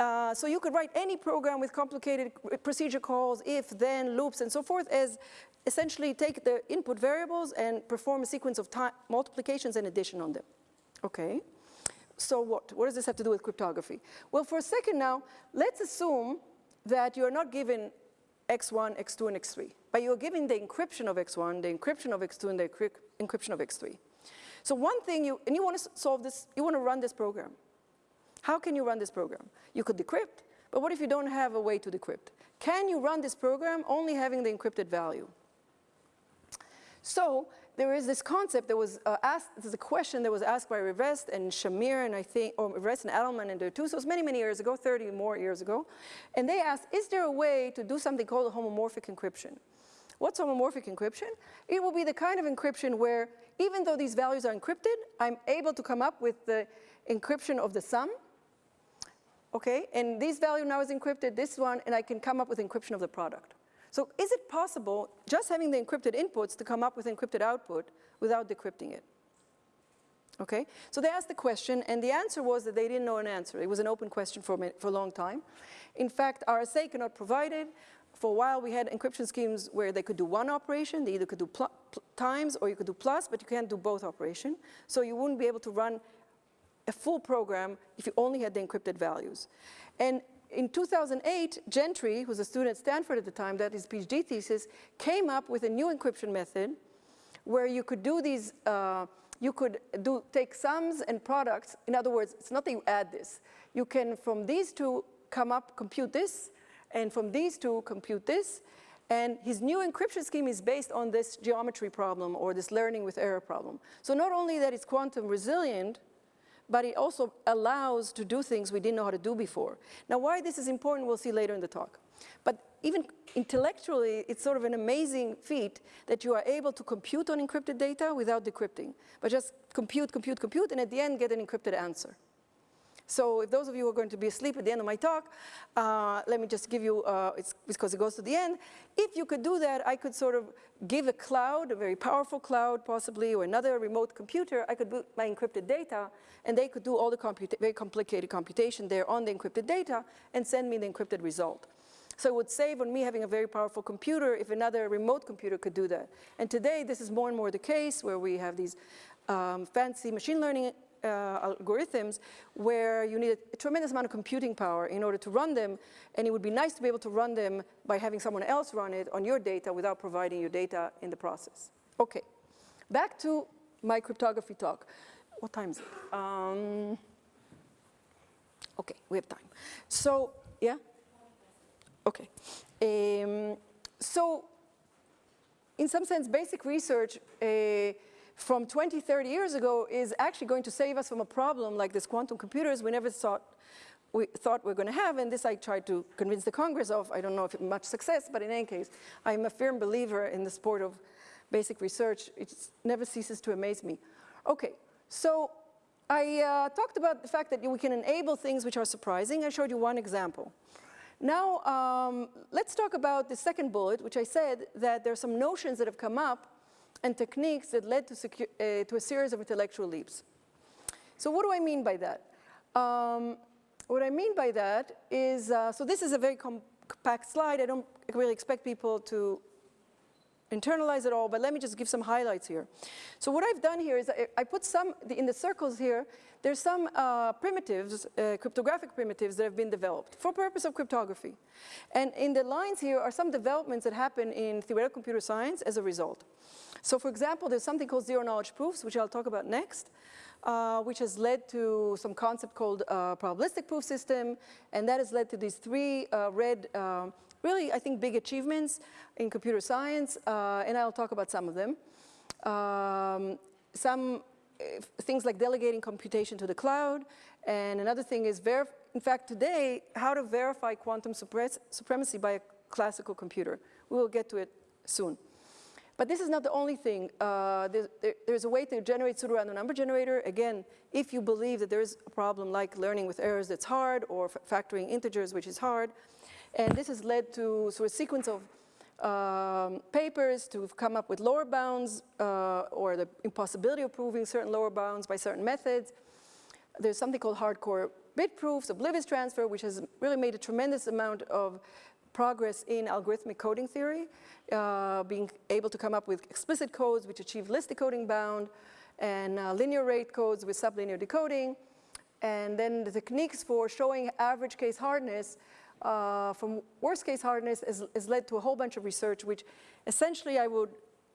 Uh, so you could write any program with complicated procedure calls, if, then, loops, and so forth, as essentially take the input variables and perform a sequence of multiplications and addition on them. Okay, so what? What does this have to do with cryptography? Well, for a second now, let's assume that you're not given x1, x2, and x3. But you're giving the encryption of x1, the encryption of x2, and the encryption of x3. So one thing you, and you want to solve this, you want to run this program. How can you run this program? You could decrypt, but what if you don't have a way to decrypt? Can you run this program only having the encrypted value? So there is this concept that was uh, asked, this is a question that was asked by Rivest and Shamir and I think, or Rivest and Adleman and too, so it was many, many years ago, 30 more years ago. And they asked, is there a way to do something called a homomorphic encryption? What's homomorphic encryption? It will be the kind of encryption where even though these values are encrypted, I'm able to come up with the encryption of the sum. Okay, and this value now is encrypted, this one, and I can come up with encryption of the product. So is it possible, just having the encrypted inputs, to come up with encrypted output without decrypting it? Okay, so they asked the question, and the answer was that they didn't know an answer. It was an open question for, for a long time. In fact, RSA cannot provide it. For a while, we had encryption schemes where they could do one operation. They either could do times or you could do plus, but you can't do both operation. So you wouldn't be able to run a full program if you only had the encrypted values. And in 2008, Gentry, who was a student at Stanford at the time, that his PhD thesis, came up with a new encryption method where you could do these, uh, you could do, take sums and products. In other words, it's not that you add this. You can, from these two, come up, compute this, and from these two, compute this. And his new encryption scheme is based on this geometry problem or this learning with error problem. So not only that it's quantum resilient, but it also allows to do things we didn't know how to do before. Now, why this is important, we'll see later in the talk. But even intellectually, it's sort of an amazing feat that you are able to compute on encrypted data without decrypting, but just compute, compute, compute, and at the end get an encrypted answer. So if those of you are going to be asleep at the end of my talk, uh, let me just give you, uh, it's because it goes to the end. If you could do that, I could sort of give a cloud, a very powerful cloud possibly, or another remote computer, I could put my encrypted data, and they could do all the very complicated computation there on the encrypted data and send me the encrypted result. So it would save on me having a very powerful computer if another remote computer could do that. And today, this is more and more the case where we have these um, fancy machine learning uh, algorithms where you need a tremendous amount of computing power in order to run them, and it would be nice to be able to run them by having someone else run it on your data without providing your data in the process. Okay, back to my cryptography talk. What time is it? Um, okay, we have time. So, yeah? Okay. Um, so, in some sense, basic research uh, from 20, 30 years ago is actually going to save us from a problem like this quantum computers we never thought we thought we are going to have, and this I tried to convince the Congress of. I don't know if much success, but in any case, I'm a firm believer in the sport of basic research. It never ceases to amaze me. Okay, so I uh, talked about the fact that we can enable things which are surprising. I showed you one example. Now, um, let's talk about the second bullet, which I said that there are some notions that have come up and techniques that led to, uh, to a series of intellectual leaps. So what do I mean by that? Um, what I mean by that is, uh, so this is a very compact slide. I don't really expect people to internalize it all, but let me just give some highlights here. So what I've done here is I put some, in the circles here, there's some uh, primitives, uh, cryptographic primitives that have been developed for purpose of cryptography. And in the lines here are some developments that happen in theoretical computer science as a result. So for example, there's something called zero knowledge proofs, which I'll talk about next, uh, which has led to some concept called uh, probabilistic proof system, and that has led to these three uh, red uh, really, I think, big achievements in computer science, uh, and I'll talk about some of them. Um, some things like delegating computation to the cloud, and another thing is, in fact, today, how to verify quantum supremacy by a classical computer. We will get to it soon. But this is not the only thing. Uh, there, there, there's a way to generate pseudorandom number generator. Again, if you believe that there is a problem like learning with errors that's hard or factoring integers, which is hard, and this has led to sort of sequence of um, papers to come up with lower bounds uh, or the impossibility of proving certain lower bounds by certain methods. There's something called hardcore bit proofs, oblivious transfer, which has really made a tremendous amount of progress in algorithmic coding theory, uh, being able to come up with explicit codes which achieve list decoding bound, and uh, linear rate codes with sublinear decoding, and then the techniques for showing average case hardness uh, from worst case hardness has, has, led to a whole bunch of research, which essentially I would,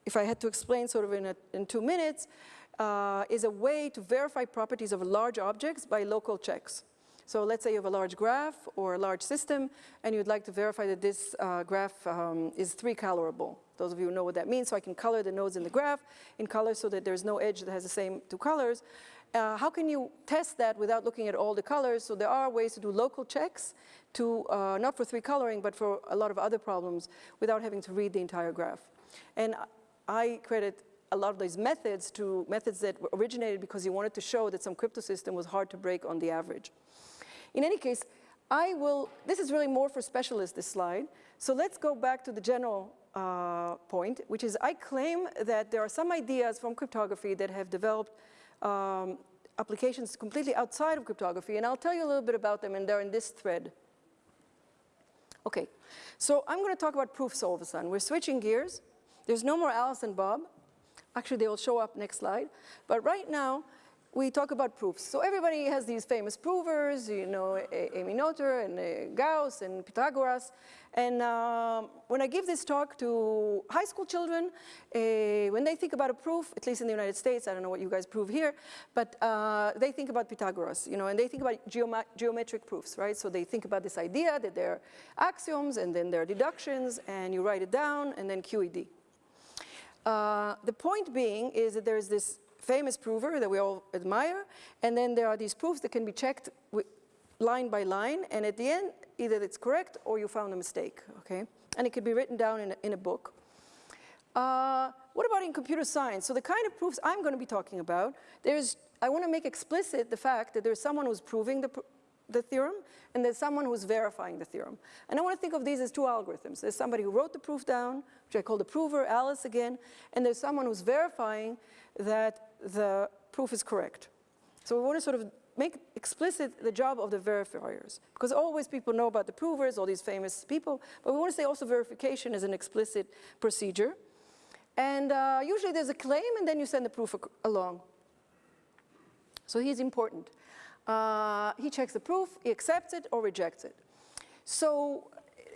if I had to explain sort of in, a, in two minutes, uh, is a way to verify properties of large objects by local checks. So let's say you have a large graph or a large system, and you'd like to verify that this uh, graph um, is three colorable. Those of you who know what that means, so I can color the nodes in the graph in color so that there's no edge that has the same two colors. Uh, how can you test that without looking at all the colors? So there are ways to do local checks to, uh, not for three coloring, but for a lot of other problems without having to read the entire graph. And I credit a lot of these methods to methods that originated because you wanted to show that some crypto system was hard to break on the average. In any case, I will, this is really more for specialists, this slide. So let's go back to the general uh, point, which is I claim that there are some ideas from cryptography that have developed um, applications completely outside of cryptography, and I'll tell you a little bit about them, and they're in this thread. Okay, so I'm going to talk about proofs all of a sudden. We're switching gears. There's no more Alice and Bob. Actually, they will show up next slide. But right now, we talk about proofs. So everybody has these famous provers, you know, Emmy Noether and uh, Gauss and Pythagoras. And uh, when I give this talk to high school children, uh, when they think about a proof, at least in the United States, I don't know what you guys prove here, but uh, they think about Pythagoras, you know, and they think about geometric proofs, right? So they think about this idea that there are axioms and then there are deductions and you write it down and then QED. Uh, the point being is that there's this famous prover that we all admire, and then there are these proofs that can be checked line by line, and at the end, either it's correct or you found a mistake, okay? And it could be written down in a, in a book. Uh, what about in computer science? So the kind of proofs I'm going to be talking about, there's, I want to make explicit the fact that there's someone who's proving the, the theorem and there's someone who's verifying the theorem. And I want to think of these as two algorithms. There's somebody who wrote the proof down, which I call the prover, Alice again, and there's someone who's verifying that the proof is correct. So we want to sort of make explicit the job of the verifiers. Because always people know about the provers, all these famous people, but we want to say also verification is an explicit procedure. And uh, usually there's a claim and then you send the proof along. So he's important. Uh, he checks the proof, he accepts it or rejects it. So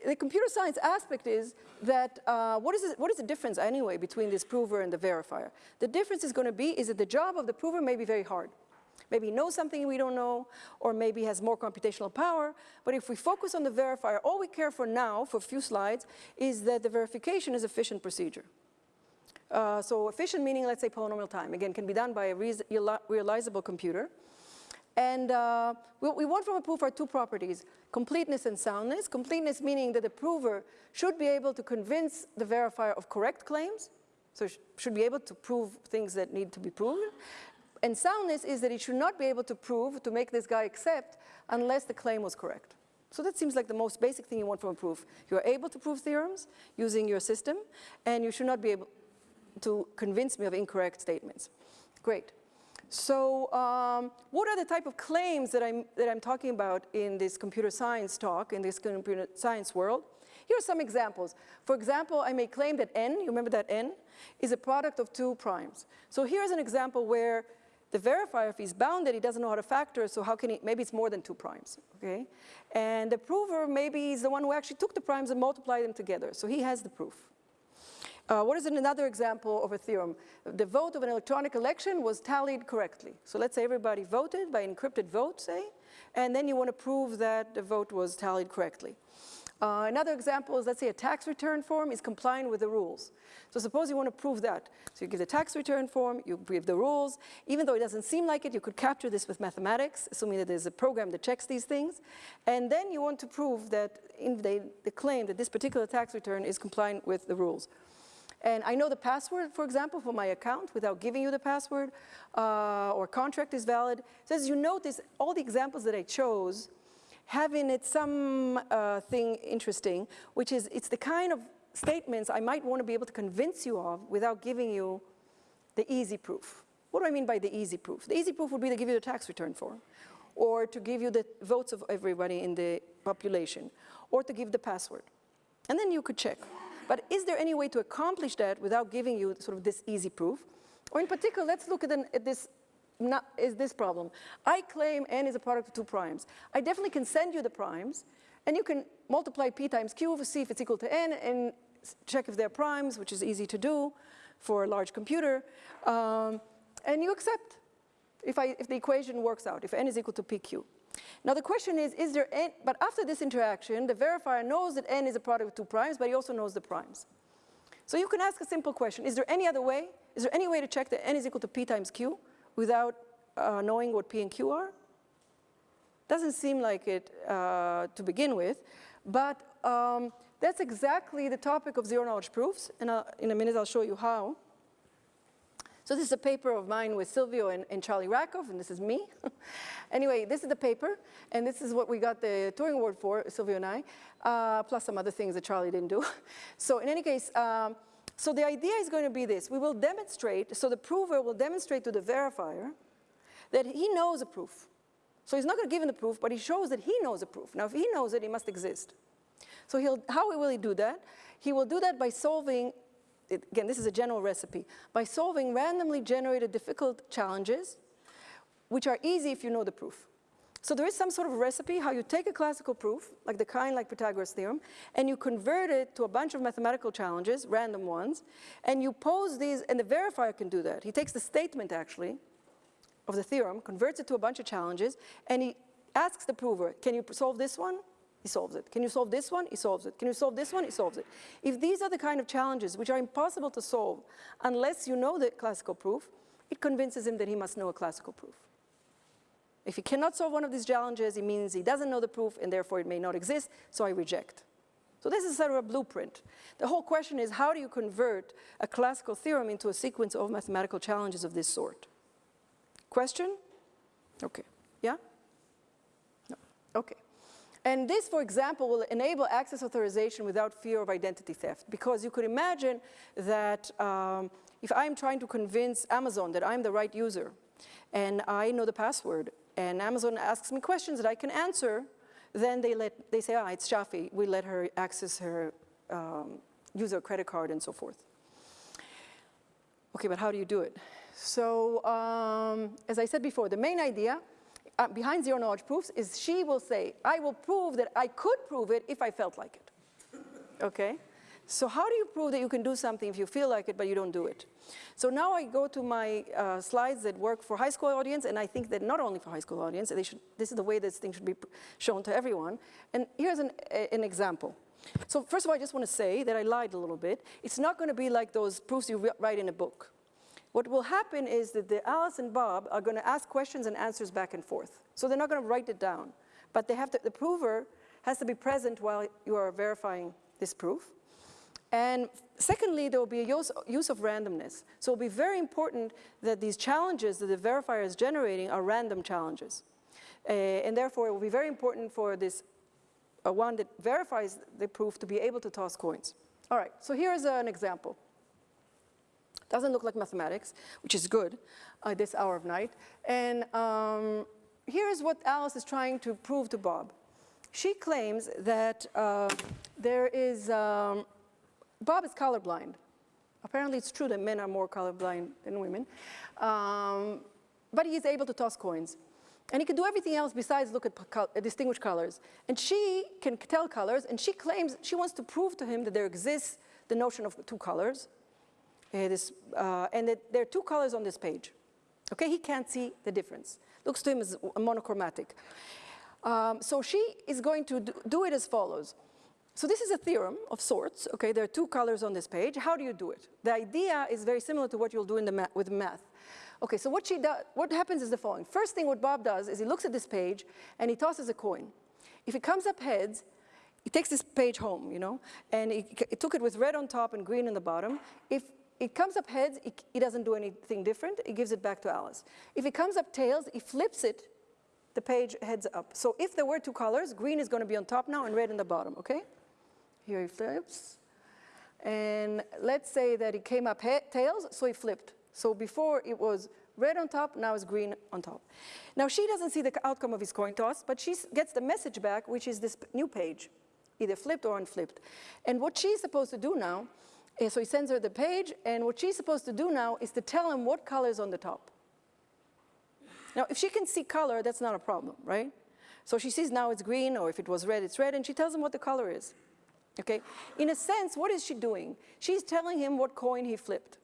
the computer science aspect is that uh, what, is what is the difference anyway between this prover and the verifier? The difference is going to be is that the job of the prover may be very hard. Maybe knows something we don't know, or maybe has more computational power. But if we focus on the verifier, all we care for now, for a few slides, is that the verification is efficient procedure. Uh, so efficient meaning, let's say polynomial time. Again, can be done by a realizable computer. And uh, we want from a proof are two properties, completeness and soundness. Completeness meaning that the prover should be able to convince the verifier of correct claims, so sh should be able to prove things that need to be proven. And soundness is that he should not be able to prove, to make this guy accept, unless the claim was correct. So that seems like the most basic thing you want from a proof. You are able to prove theorems using your system, and you should not be able to convince me of incorrect statements. Great. So um, what are the type of claims that I'm, that I'm talking about in this computer science talk, in this computer science world? Here are some examples. For example, I may claim that n, you remember that n, is a product of two primes. So here's an example where the verifier, if he's bounded, he doesn't know how to factor, so how can he, maybe it's more than two primes, okay? And the prover maybe is the one who actually took the primes and multiplied them together, so he has the proof. Uh, what is another example of a theorem? The vote of an electronic election was tallied correctly. So let's say everybody voted by encrypted vote, say, and then you want to prove that the vote was tallied correctly. Uh, another example is, let's say a tax return form is compliant with the rules. So suppose you want to prove that. So you give the tax return form, you give the rules. Even though it doesn't seem like it, you could capture this with mathematics, assuming that there's a program that checks these things. And then you want to prove that in the, the claim that this particular tax return is compliant with the rules. And I know the password, for example, for my account without giving you the password, uh, or contract is valid. So as you notice, all the examples that I chose have in it some uh, thing interesting, which is it's the kind of statements I might want to be able to convince you of without giving you the easy proof. What do I mean by the easy proof? The easy proof would be to give you the tax return form, or to give you the votes of everybody in the population, or to give the password. And then you could check. But is there any way to accomplish that without giving you sort of this easy proof? Or in particular, let's look at, an, at this not, is this problem. I claim n is a product of two primes. I definitely can send you the primes, and you can multiply p times q to see if it's equal to n and check if they're primes, which is easy to do for a large computer, um, and you accept if, I, if the equation works out, if n is equal to pq. Now the question is, is there n, but after this interaction, the verifier knows that n is a product of two primes, but he also knows the primes. So you can ask a simple question, is there any other way? Is there any way to check that n is equal to p times q? without uh, knowing what P and Q are? Doesn't seem like it uh, to begin with, but um, that's exactly the topic of zero knowledge proofs, and I'll, in a minute I'll show you how. So this is a paper of mine with Silvio and, and Charlie Rackoff, and this is me. [LAUGHS] anyway, this is the paper, and this is what we got the Turing Award for, Silvio and I, uh, plus some other things that Charlie didn't do. [LAUGHS] so in any case, um, so the idea is going to be this. We will demonstrate, so the prover will demonstrate to the verifier that he knows a proof. So he's not going to give him the proof, but he shows that he knows a proof. Now, if he knows it, it must exist. So he'll, how will he do that? He will do that by solving, again, this is a general recipe, by solving randomly generated difficult challenges, which are easy if you know the proof. So there is some sort of recipe how you take a classical proof, like the kind like Pythagoras theorem, and you convert it to a bunch of mathematical challenges, random ones, and you pose these, and the verifier can do that. He takes the statement actually of the theorem, converts it to a bunch of challenges, and he asks the prover, can you solve this one? He solves it. Can you solve this one? He solves it. Can you solve this one? He solves it. If these are the kind of challenges which are impossible to solve unless you know the classical proof, it convinces him that he must know a classical proof. If he cannot solve one of these challenges, it means he doesn't know the proof and therefore it may not exist, so I reject. So this is sort of a blueprint. The whole question is how do you convert a classical theorem into a sequence of mathematical challenges of this sort? Question? Okay. Yeah? No. Okay. And this, for example, will enable access authorization without fear of identity theft because you could imagine that um, if I'm trying to convince Amazon that I'm the right user and I know the password and Amazon asks me questions that I can answer, then they, let, they say, ah, it's Shafi, we let her access her um, user credit card and so forth. Okay, but how do you do it? So um, as I said before, the main idea uh, behind zero knowledge proofs is she will say, I will prove that I could prove it if I felt like it. Okay? So how do you prove that you can do something if you feel like it but you don't do it? So now I go to my uh, slides that work for high school audience and I think that not only for high school audience, they should, this is the way this thing should be shown to everyone. And here's an, an example. So first of all, I just want to say that I lied a little bit. It's not going to be like those proofs you write in a book. What will happen is that the Alice and Bob are going to ask questions and answers back and forth. So they're not going to write it down. But they have to, the prover has to be present while you are verifying this proof. And secondly, there will be a use, use of randomness. So it will be very important that these challenges that the verifier is generating are random challenges. Uh, and therefore, it will be very important for this uh, one that verifies the proof to be able to toss coins. All right, so here's uh, an example. Doesn't look like mathematics, which is good uh, this hour of night. And um, here's what Alice is trying to prove to Bob. She claims that uh, there is um, Bob is colorblind. Apparently it's true that men are more colorblind than women. Um, but is able to toss coins. And he can do everything else besides look at co distinguish colors. And she can tell colors, and she claims she wants to prove to him that there exists the notion of two colors, uh, and that there are two colors on this page. Okay, he can't see the difference. Looks to him as monochromatic. Um, so she is going to do, do it as follows. So this is a theorem of sorts, okay? There are two colors on this page. How do you do it? The idea is very similar to what you'll do in the ma with math. Okay, so what she does, what happens is the following. First thing what Bob does is he looks at this page and he tosses a coin. If it comes up heads, he takes this page home, you know, and he, he took it with red on top and green on the bottom. If it comes up heads, it, he doesn't do anything different. it gives it back to Alice. If it comes up tails, it flips it, the page heads up. So if there were two colors, green is going to be on top now and red in the bottom, okay? Here it flips. And let's say that it came up tails, so he flipped. So before it was red on top, now it's green on top. Now she doesn't see the outcome of his coin toss, but she gets the message back, which is this new page, either flipped or unflipped. And what she's supposed to do now, is, so he sends her the page, and what she's supposed to do now is to tell him what color is on the top. Now, if she can see color, that's not a problem, right? So she sees now it's green, or if it was red, it's red, and she tells him what the color is. Okay? In a sense, what is she doing? She's telling him what coin he flipped.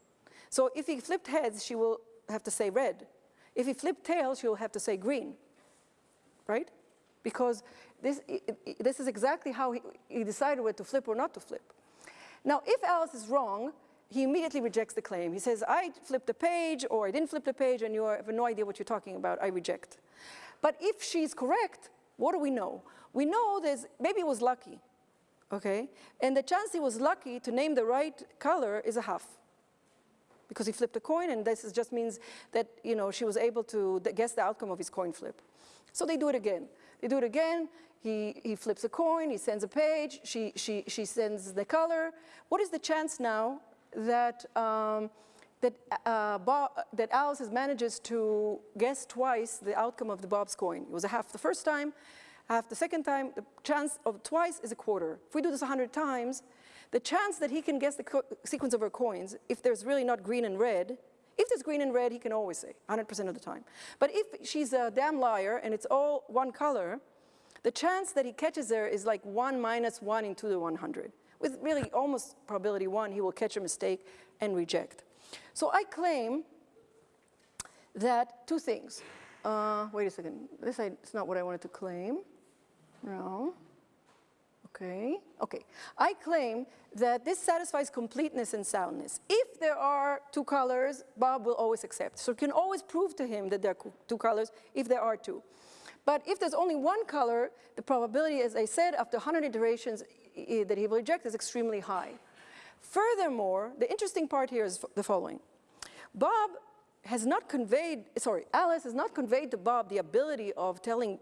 So if he flipped heads, she will have to say red. If he flipped tails, she'll have to say green, right? Because this, this is exactly how he, he decided whether to flip or not to flip. Now, if Alice is wrong, he immediately rejects the claim. He says, I flipped the page, or I didn't flip the page, and you have no idea what you're talking about, I reject. But if she's correct, what do we know? We know there's, maybe it was lucky okay? And the chance he was lucky to name the right color is a half because he flipped a coin and this just means that, you know, she was able to guess the outcome of his coin flip. So they do it again. They do it again. He, he flips a coin, he sends a page, she, she, she sends the color. What is the chance now that, um, that, uh, Bob, that Alice manages to guess twice the outcome of the Bob's coin? It was a half the first time, half the second time, the chance of twice is a quarter. If we do this 100 times, the chance that he can guess the sequence of her coins, if there's really not green and red, if there's green and red, he can always say, 100% of the time. But if she's a damn liar and it's all one color, the chance that he catches her is like 1 minus 1 into the 100. With really almost probability 1, he will catch a mistake and reject. So I claim that two things. Uh, wait a second. This is not what I wanted to claim. No. Okay, okay. I claim that this satisfies completeness and soundness. If there are two colors, Bob will always accept. So you can always prove to him that there are two colors if there are two. But if there's only one color, the probability, as I said, after 100 iterations that he will reject is extremely high. Furthermore, the interesting part here is the following. Bob has not conveyed, sorry, Alice has not conveyed to Bob the ability of telling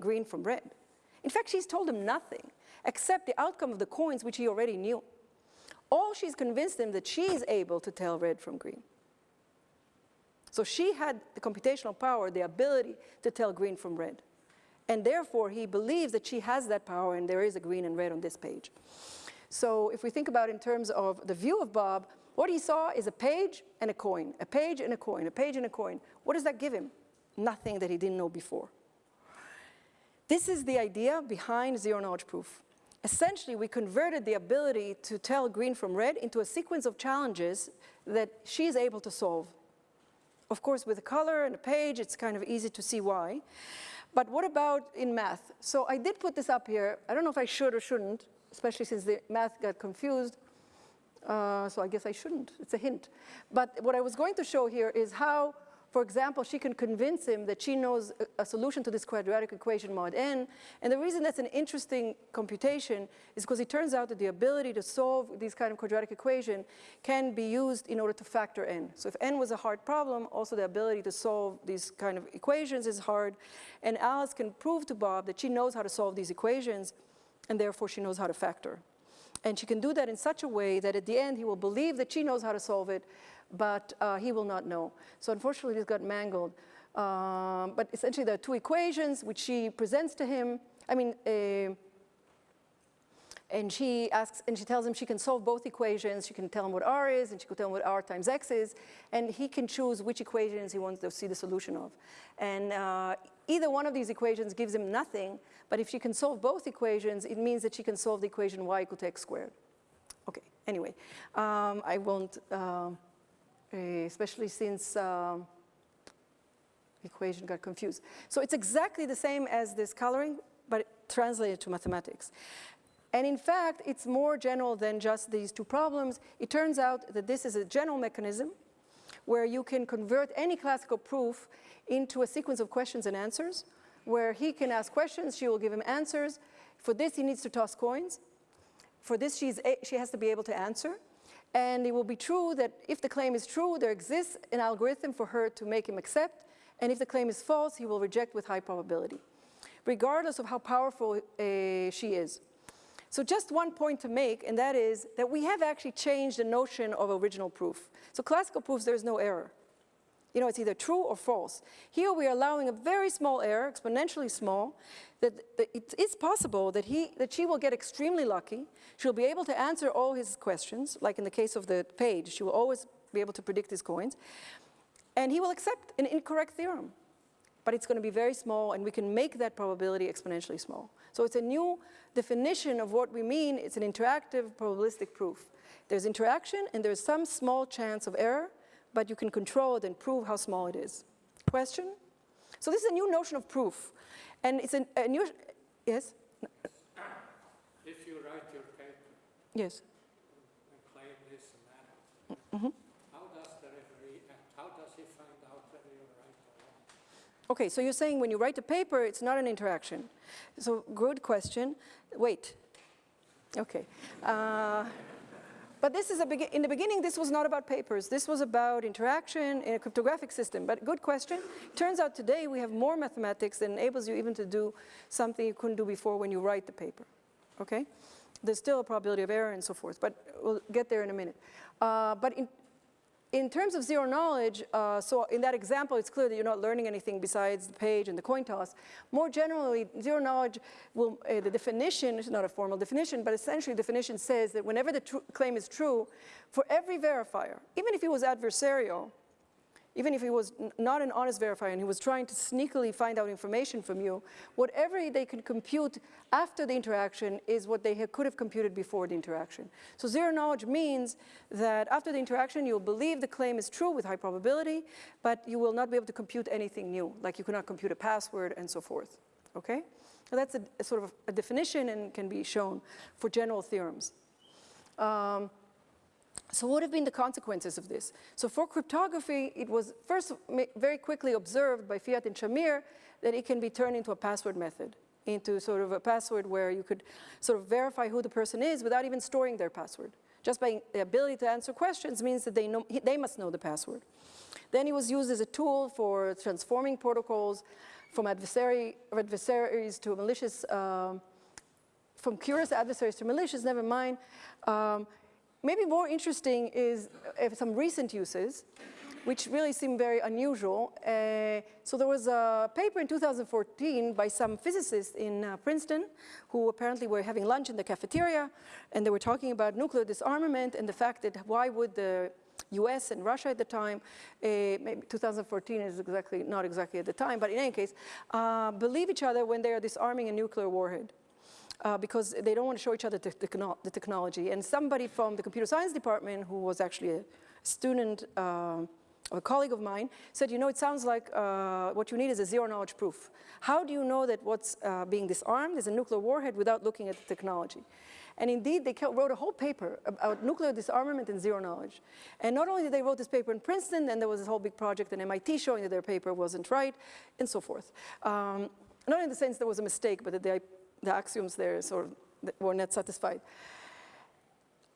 green from red. In fact, she's told him nothing except the outcome of the coins, which he already knew. All she's convinced him that she is able to tell red from green. So she had the computational power, the ability to tell green from red. And therefore, he believes that she has that power and there is a green and red on this page. So if we think about in terms of the view of Bob, what he saw is a page and a coin, a page and a coin, a page and a coin. What does that give him? Nothing that he didn't know before. This is the idea behind zero knowledge proof. Essentially, we converted the ability to tell green from red into a sequence of challenges that she is able to solve. Of course, with a color and a page, it's kind of easy to see why. But what about in math? So I did put this up here. I don't know if I should or shouldn't, especially since the math got confused. Uh, so I guess I shouldn't. It's a hint. But what I was going to show here is how, for example, she can convince him that she knows a, solution to this quadratic equation mod n. And the reason that's an interesting computation is because it turns out that the ability to solve these kind of quadratic equation can be used in order to factor n. So if n was a hard problem, also the ability to solve these kind of equations is hard. And Alice can prove to Bob that she knows how to solve these equations, and therefore she knows how to factor. And she can do that in such a way that at the end he will believe that she knows how to solve it, but uh, he will not know. So unfortunately, this got mangled. Um, but essentially, there are two equations which she presents to him. I mean, uh, and she asks, and she tells him she can solve both equations. She can tell him what r is, and she can tell him what r times x is, and he can choose which equations he wants to see the solution of. And uh, either one of these equations gives him nothing, but if she can solve both equations, it means that she can solve the equation y equal to x squared. Okay, anyway, um, I won't, uh, especially since um, equation got confused. So it's exactly the same as this coloring, but translated to mathematics. And in fact, it's more general than just these two problems. It turns out that this is a general mechanism where you can convert any classical proof into a sequence of questions and answers, where he can ask questions, she will give him answers. For this, he needs to toss coins. For this, she's she has to be able to answer. And it will be true that if the claim is true, there exists an algorithm for her to make him accept. And if the claim is false, he will reject with high probability, regardless of how powerful uh, she is. So just one point to make, and that is that we have actually changed the notion of original proof. So classical proofs, there is no error. You know, it's either true or false. Here we are allowing a very small error, exponentially small, that, that it is possible that, he, that she will get extremely lucky. She'll be able to answer all his questions, like in the case of the page, she will always be able to predict his coins. And he will accept an incorrect theorem. But it's going to be very small, and we can make that probability exponentially small. So it's a new definition of what we mean. It's an interactive probabilistic proof. There's interaction, and there's some small chance of error, but you can control it and prove how small it is. Question? So this is a new notion of proof. And it's an, a new, yes? If you write your paper Yes. and claim this and that, how does the referee act? How does he find out whether you're right or wrong? Okay, so you're saying when you write a paper, it's not an interaction. So good question. Wait. Okay. Uh, but this is a in the beginning, this was not about papers. This was about interaction in a cryptographic system. But good question. Turns out today we have more mathematics that enables you even to do something you couldn't do before when you write the paper. Okay? There's still a probability of error and so forth, but we'll get there in a minute. Uh, but in, in terms of zero knowledge, uh, so in that example, it's clear that you're not learning anything besides the page and the coin toss. More generally, zero knowledge will, uh, the definition, it's not a formal definition, but essentially the definition says that whenever the claim is true, for every verifier, even if it was adversarial, even if he was not an honest verifier and he was trying to sneakily find out information from you, whatever they can compute after the interaction is what they could have computed before the interaction. So zero knowledge means that after the interaction, you'll believe the claim is true with high probability, but you will not be able to compute anything new, like you cannot compute a password and so forth, okay? So that's a, a sort of a definition and can be shown for general theorems. Um, So what have been the consequences of this? So for cryptography, it was first very quickly observed by Fiat and Shamir that it can be turned into a password method, into sort of a password where you could sort of verify who the person is without even storing their password. Just by the ability to answer questions means that they, know, they must know the password. Then it was used as a tool for transforming protocols from adversary, adversaries to malicious, um, from curious adversaries to malicious, never mind. Um, maybe more interesting is uh, some recent uses which really seem very unusual. Uh, so there was a paper in 2014 by some physicists in uh, Princeton who apparently were having lunch in the cafeteria and they were talking about nuclear disarmament and the fact that why would the US and Russia at the time, uh, maybe 2014 is exactly, not exactly at the time, but in any case, uh, believe each other when they are disarming a nuclear warhead. Uh, because they don't want to show each other the, the, technology. And somebody from the computer science department who was actually a student uh, a colleague of mine said, you know, it sounds like uh, what you need is a zero knowledge proof. How do you know that what's uh, being disarmed is a nuclear warhead without looking at the technology? And indeed, they wrote a whole paper about nuclear disarmament and zero knowledge. And not only did they wrote this paper in Princeton, then there was this whole big project in MIT showing that their paper wasn't right, and so forth. Um, not in the sense there was a mistake, but that the, the axioms there sort of were not satisfied.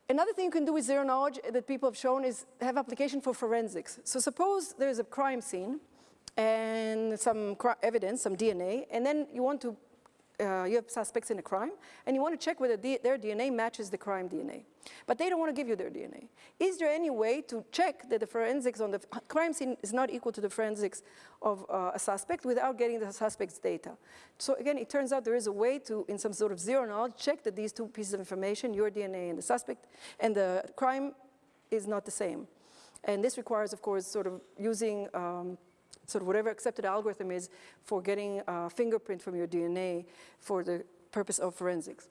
Another thing you can do with zero knowledge that people have shown is have application for forensics. So suppose there's a crime scene and some evidence, some DNA, and then you want to uh, you have suspects in a crime, and you want to check whether their DNA matches the crime DNA. But they don't want to give you their DNA. Is there any way to check that the forensics on the crime scene is not equal to the forensics of uh, a suspect without getting the suspect's data? So again, it turns out there is a way to, in some sort of zero knowledge, check that these two pieces of information, your DNA and the suspect, and the crime is not the same. And this requires, of course, sort of using um, sort of whatever accepted algorithm is for getting a fingerprint from your DNA for the purpose of forensics.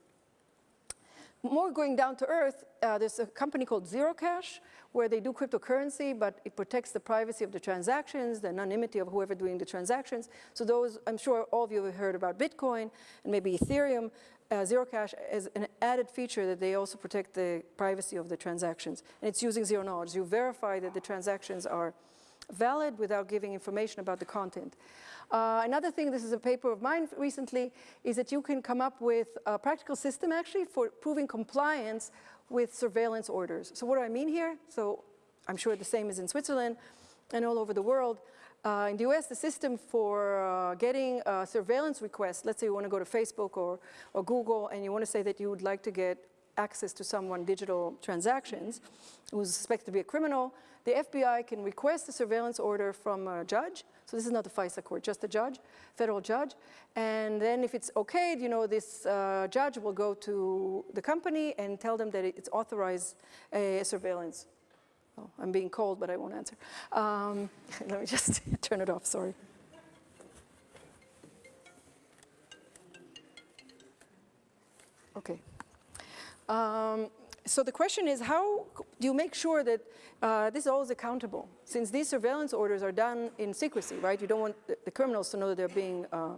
More going down to earth, uh, there's a company called Zerocash where they do cryptocurrency, but it protects the privacy of the transactions, the anonymity of whoever doing the transactions. So those, I'm sure all of you have heard about Bitcoin and maybe Ethereum. Uh, Zerocash is an added feature that they also protect the privacy of the transactions. And it's using zero knowledge. You verify that the transactions are valid without giving information about the content. Uh, another thing, this is a paper of mine recently, is that you can come up with a practical system actually for proving compliance with surveillance orders. So what do I mean here? So I'm sure the same is in Switzerland and all over the world. Uh, in the US, the system for uh, getting a surveillance request, let's say you want to go to Facebook or, or Google and you want to say that you would like to get access to someone digital transactions who's suspected to be a criminal, the FBI can request a surveillance order from a judge. So this is not the FISA court, just a judge, federal judge. And then if it's okay, you know, this uh, judge will go to the company and tell them that it's authorized a surveillance. Oh, I'm being cold, but I won't answer. Um, [LAUGHS] let me just [LAUGHS] turn it off, sorry. Okay. Um, so the question is how do you make sure that uh, this is always accountable? Since these surveillance orders are done in secrecy, right? You don't want the, the criminals to know that they're being uh,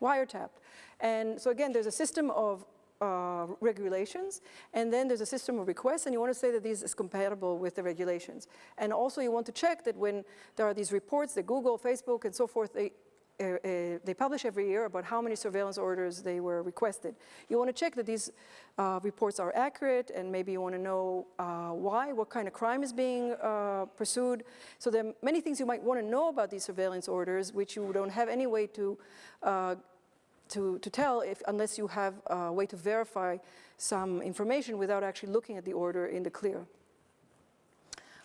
wiretapped. And so again, there's a system of uh, regulations, and then there's a system of requests, and you want to say that this is compatible with the regulations. And also you want to check that when there are these reports that Google, Facebook, and so forth, they uh, uh, they publish every year about how many surveillance orders they were requested. You want to check that these uh, reports are accurate and maybe you want to know uh, why, what kind of crime is being uh, pursued. So there are many things you might want to know about these surveillance orders which you don't have any way to, to, to tell if, unless you have a way to verify some information without actually looking at the order in the clear.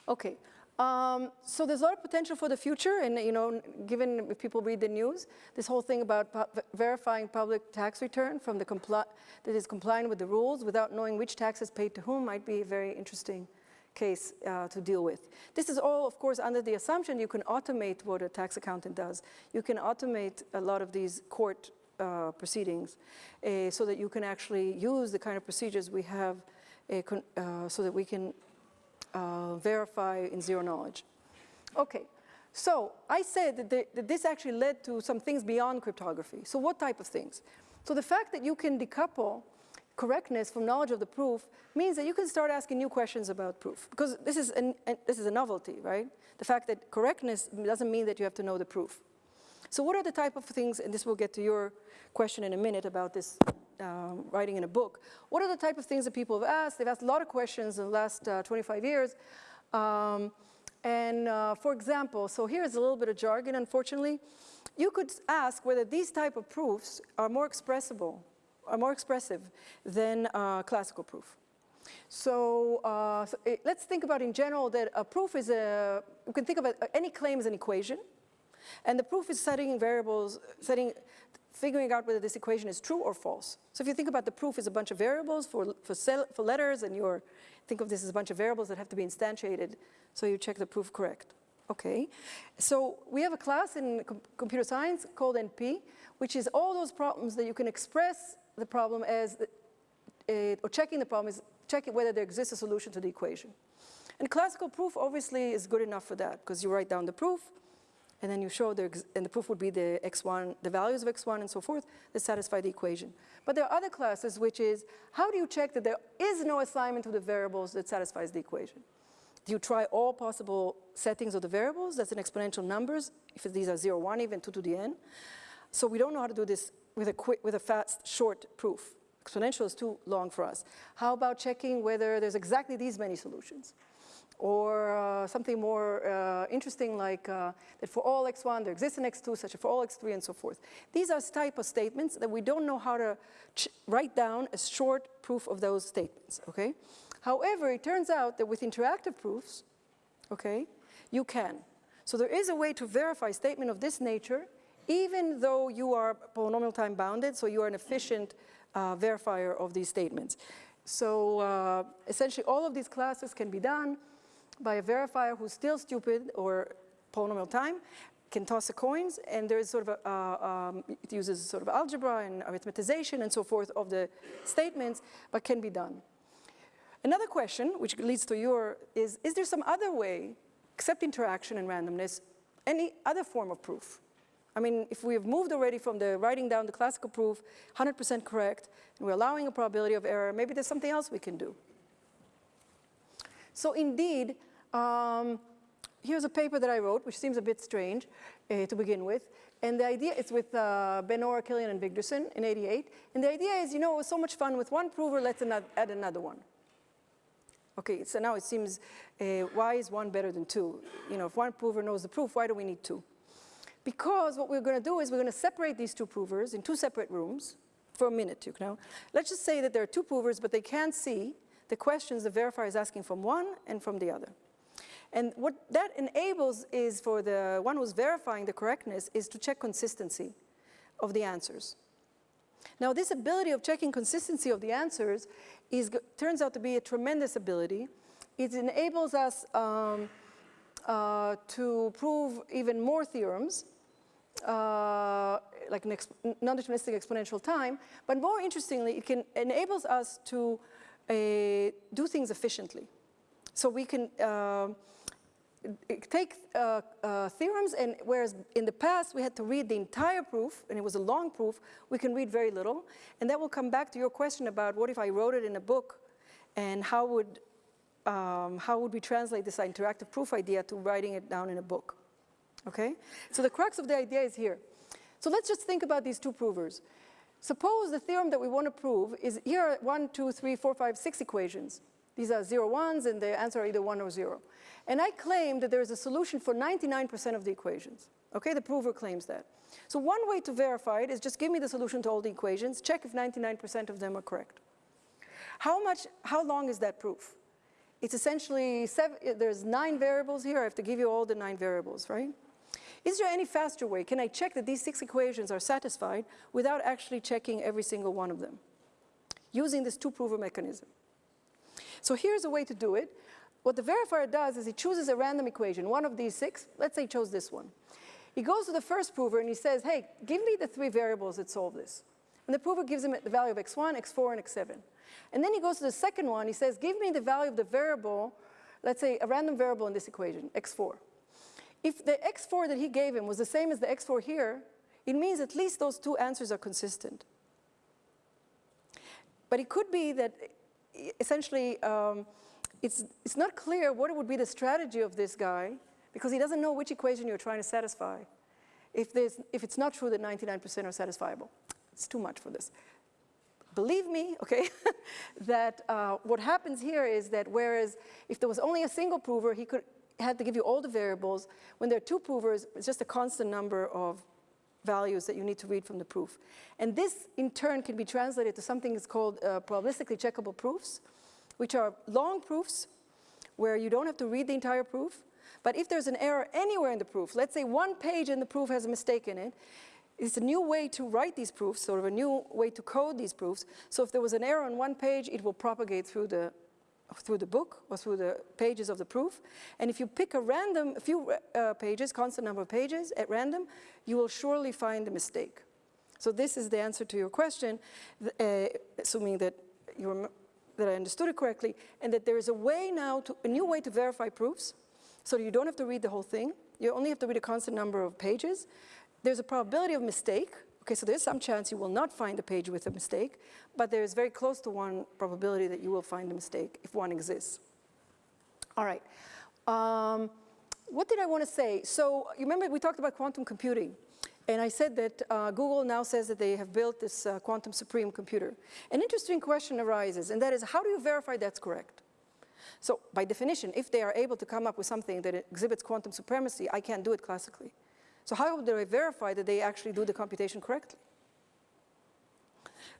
Okay, um, so there's a lot of potential for the future, and you know, given if people read the news, this whole thing about verifying public tax return from the that is compliant with the rules without knowing which tax is paid to whom might be a very interesting case uh, to deal with. This is all, of course, under the assumption you can automate what a tax accountant does. You can automate a lot of these court uh, proceedings uh, so that you can actually use the kind of procedures we have uh, so that we can uh, verify in zero knowledge. Okay, so I said that, the, that, this actually led to some things beyond cryptography. So what type of things? So the fact that you can decouple correctness from knowledge of the proof means that you can start asking new questions about proof because this is, an, an, this is a novelty, right? The fact that correctness doesn't mean that you have to know the proof. So what are the type of things, and this will get to your question in a minute about this um, writing in a book. What are the type of things that people have asked? They've asked a lot of questions in the last uh, 25 years. Um, and uh, for example, so here's a little bit of jargon, unfortunately. You could ask whether these type of proofs are more expressible, are more expressive than uh, classical proof. So, uh, so it, let's think about in general that a proof is a, you can think about any claim as an equation. And the proof is setting variables, setting, figuring out whether this equation is true or false. So if you think about the proof is a bunch of variables for, for, cell, for letters and you're, think of this as a bunch of variables that have to be instantiated. So you check the proof correct. Okay, so we have a class in com computer science called NP, which is all those problems that you can express the problem as, uh, or checking the problem is checking whether there exists a solution to the equation. And classical proof obviously is good enough for that because you write down the proof, and then you show the, and the proof would be the x1, the values of x1 and so forth that satisfy the equation. But there are other classes which is, how do you check that there is no assignment to the variables that satisfies the equation? Do you try all possible settings of the variables? That's an exponential numbers, if these are 0, 1, even 2 to the n. So we don't know how to do this with a, quick, with a fast, short proof. Exponential is too long for us. How about checking whether there's exactly these many solutions? Or uh, something more uh, interesting like uh, that for all x1 there exists an x2 such as for all x3 and so forth. These are type of statements that we don't know how to write down a short proof of those statements, okay? However, it turns out that with interactive proofs, okay, you can. So there is a way to verify a statement of this nature even though you are polynomial time bounded, so you are an efficient uh, verifier of these statements. So uh, essentially all of these classes can be done by a verifier who's still stupid or polynomial time, can toss the coins, and there is sort of a, uh, um, it uses sort of algebra and arithmetization and so forth of the statements, but can be done. Another question, which leads to your, is, is there some other way, except interaction and randomness, any other form of proof? I mean, if we have moved already from the writing down the classical proof, 100% correct, and we're allowing a probability of error, maybe there's something else we can do. So indeed, um, here's a paper that I wrote, which seems a bit strange uh, to begin with. And the idea is with uh, Ben-Or, Kilian, and Wigderson in 88. And the idea is, you know, it was so much fun with one prover, let's add another one. Okay, so now it seems, uh, why is one better than two? You know, if one prover knows the proof, why do we need two? Because what we're going to do is we're going to separate these two provers in two separate rooms for a minute, you know. Let's just say that there are two provers, but they can't see the questions the verifier is asking from one and from the other. And what that enables is for the one who's verifying the correctness is to check consistency of the answers. Now this ability of checking consistency of the answers is, turns out to be a tremendous ability. It enables us um, uh, to prove even more theorems, uh, like non-deterministic exponential time, but more interestingly, it can enables us to uh, do things efficiently. So we can uh, take uh, uh, theorems and whereas in the past we had to read the entire proof and it was a long proof, we can read very little. And that will come back to your question about what if I wrote it in a book and how would, um, how would we translate this interactive proof idea to writing it down in a book? Okay, so the crux of the idea is here. So let's just think about these two provers. Suppose the theorem that we want to prove is here are one, two, three, four, five, six equations. These are zero ones and the answer are either one or zero. And I claim that there is a solution for 99% of the equations. Okay, the prover claims that. So one way to verify it is just give me the solution to all the equations, check if 99% of them are correct. How much, how long is that proof? It's essentially, seven, there's nine variables here, I have to give you all the nine variables, right? Is there any faster way? Can I check that these six equations are satisfied without actually checking every single one of them? Using this two-prover mechanism. So here's a way to do it. What the verifier does is he chooses a random equation, one of these six. Let's say he chose this one. He goes to the first prover and he says, hey, give me the three variables that solve this. And the prover gives him the value of x1, x4, and x7. And then he goes to the second one, he says, give me the value of the variable, let's say a random variable in this equation, x4. If the x4 that he gave him was the same as the x4 here, it means at least those two answers are consistent. but it could be that essentially um, it's, it's not clear what would be the strategy of this guy because he doesn't know which equation you're trying to satisfy. If, there's, if it's not true that 99% are satisfiable, it's too much for this. Believe me, [LAUGHS] okay, that uh, what happens here is that whereas if there was only a single prover, he could had to give you all the variables. When there are two provers, it's just a constant number of values that you need to read from the proof. And this, in turn, can be translated to something that's called uh, probabilistically checkable proofs, which are long proofs where you don't have to read the entire proof. But if there's an error anywhere in the proof, let's say one page in the proof has a mistake in it, it's a new way to write these proofs, sort of a new way to code these proofs. So if there was an error on one page, it will propagate through the, through the book or through the pages of the proof. And if you pick a random, a few uh, pages, constant number of pages at random, you will surely find a mistake. So this is the answer to your question, uh, assuming that, you that I understood it correctly, and that there is a way now, to, a new way to verify proofs, so you don't have to read the whole thing. You only have to read a constant number of pages. There's a probability of mistake. Okay, so there's some chance you will not find a page with a mistake, but there's very close to one probability that you will find a mistake if one exists. All right. Um, what did I want to say? So you remember we talked about quantum computing. And I said that uh, Google now says that they have built this uh, quantum supreme computer. An interesting question arises, and that is how do you verify that's correct? So by definition, if they are able to come up with something that exhibits quantum supremacy, I can't do it classically. So how do I verify that they actually do the computation correctly?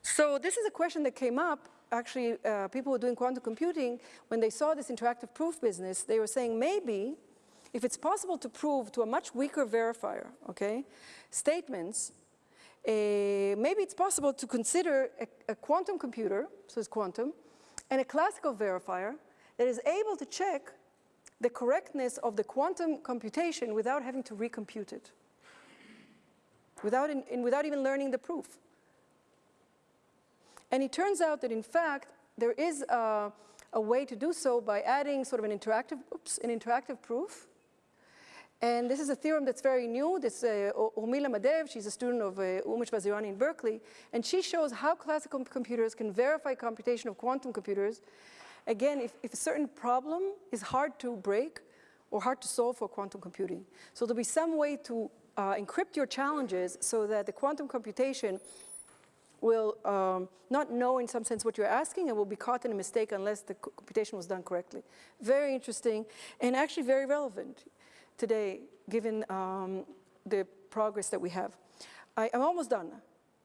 So this is a question that came up, actually, uh, people doing quantum computing, when they saw this interactive proof business, they were saying maybe if it's possible to prove to a much weaker verifier, okay, statements, uh, maybe it's possible to consider a, a quantum computer, so it's quantum, and a classical verifier that is able to check the correctness of the quantum computation without having to recompute it, without, in, in, without even learning the proof. And it turns out that in fact, there is a, a way to do so by adding sort of an interactive, oops, an interactive proof. And this is a theorem that's very new. This uh, Urmila Mahadev, she's a student of uh, Umesh Vazirani in Berkeley, and she shows how classical computers can verify computation of quantum computers. Again, if, if a certain problem is hard to break or hard to solve for quantum computing. So there'll be some way to uh, encrypt your challenges so that the quantum computation will um, not know in some sense what you're asking and will be caught in a mistake unless the computation was done correctly. Very interesting and actually very relevant today given um, the progress that we have. I, am almost done.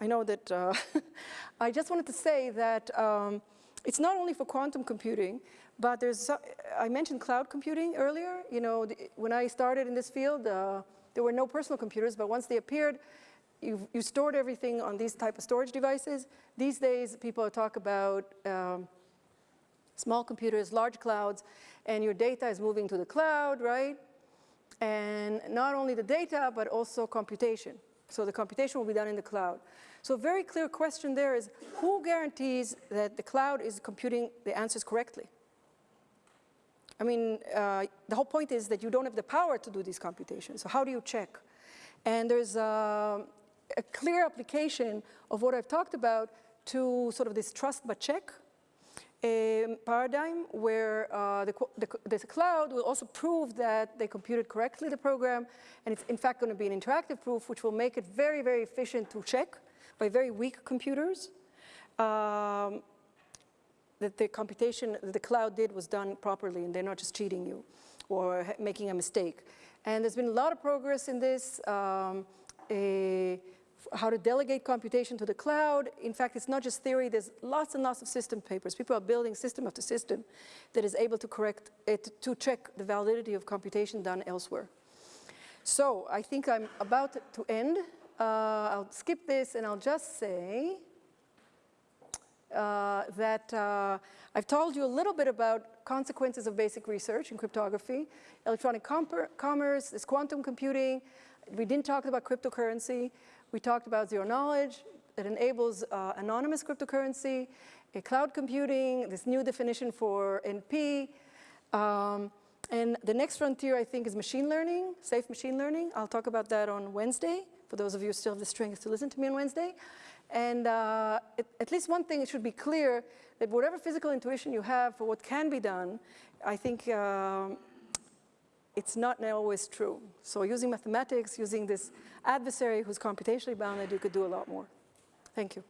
I know that uh, [LAUGHS] I just wanted to say that um, it's not only for quantum computing, but there's, I mentioned cloud computing earlier. You know, when I started in this field, uh, there were no personal computers, but once they appeared, you, you stored everything on these type of storage devices. These days, people talk about um, small computers, large clouds, and your data is moving to the cloud, right? And not only the data, but also computation. So the computation will be done in the cloud. So a very clear question there is, who guarantees that the cloud is computing the answers correctly? I mean, uh, the whole point is that you don't have the power to do these computations. So how do you check? And there's a, a clear application of what I've talked about to sort of this trust but check paradigm where uh, the, the, the, cloud will also prove that they computed correctly the program, and it's in fact going to be an interactive proof, which will make it very, very efficient to check by very weak computers. Um, that the computation that the cloud did was done properly and they're not just cheating you or making a mistake. And there's been a lot of progress in this. Um, a, how to delegate computation to the cloud. In fact, it's not just theory, there's lots and lots of system papers. People are building system after system that is able to correct it, to check the validity of computation done elsewhere. So I think I'm about to end. Uh, I'll skip this and I'll just say uh, that uh, I've told you a little bit about consequences of basic research in cryptography, electronic commerce, this quantum computing. We didn't talk about cryptocurrency. We talked about zero knowledge It enables uh, anonymous cryptocurrency, cloud computing, this new definition for NP. Um, and the next frontier, I think, is machine learning, safe machine learning. I'll talk about that on Wednesday, for those of you who still have the strength to listen to me on Wednesday. And uh, at, at least one thing, it should be clear that whatever physical intuition you have for what can be done, I think um, it's not always true. So using mathematics, using this adversary who's computationally bounded, you could do a lot more. Thank you.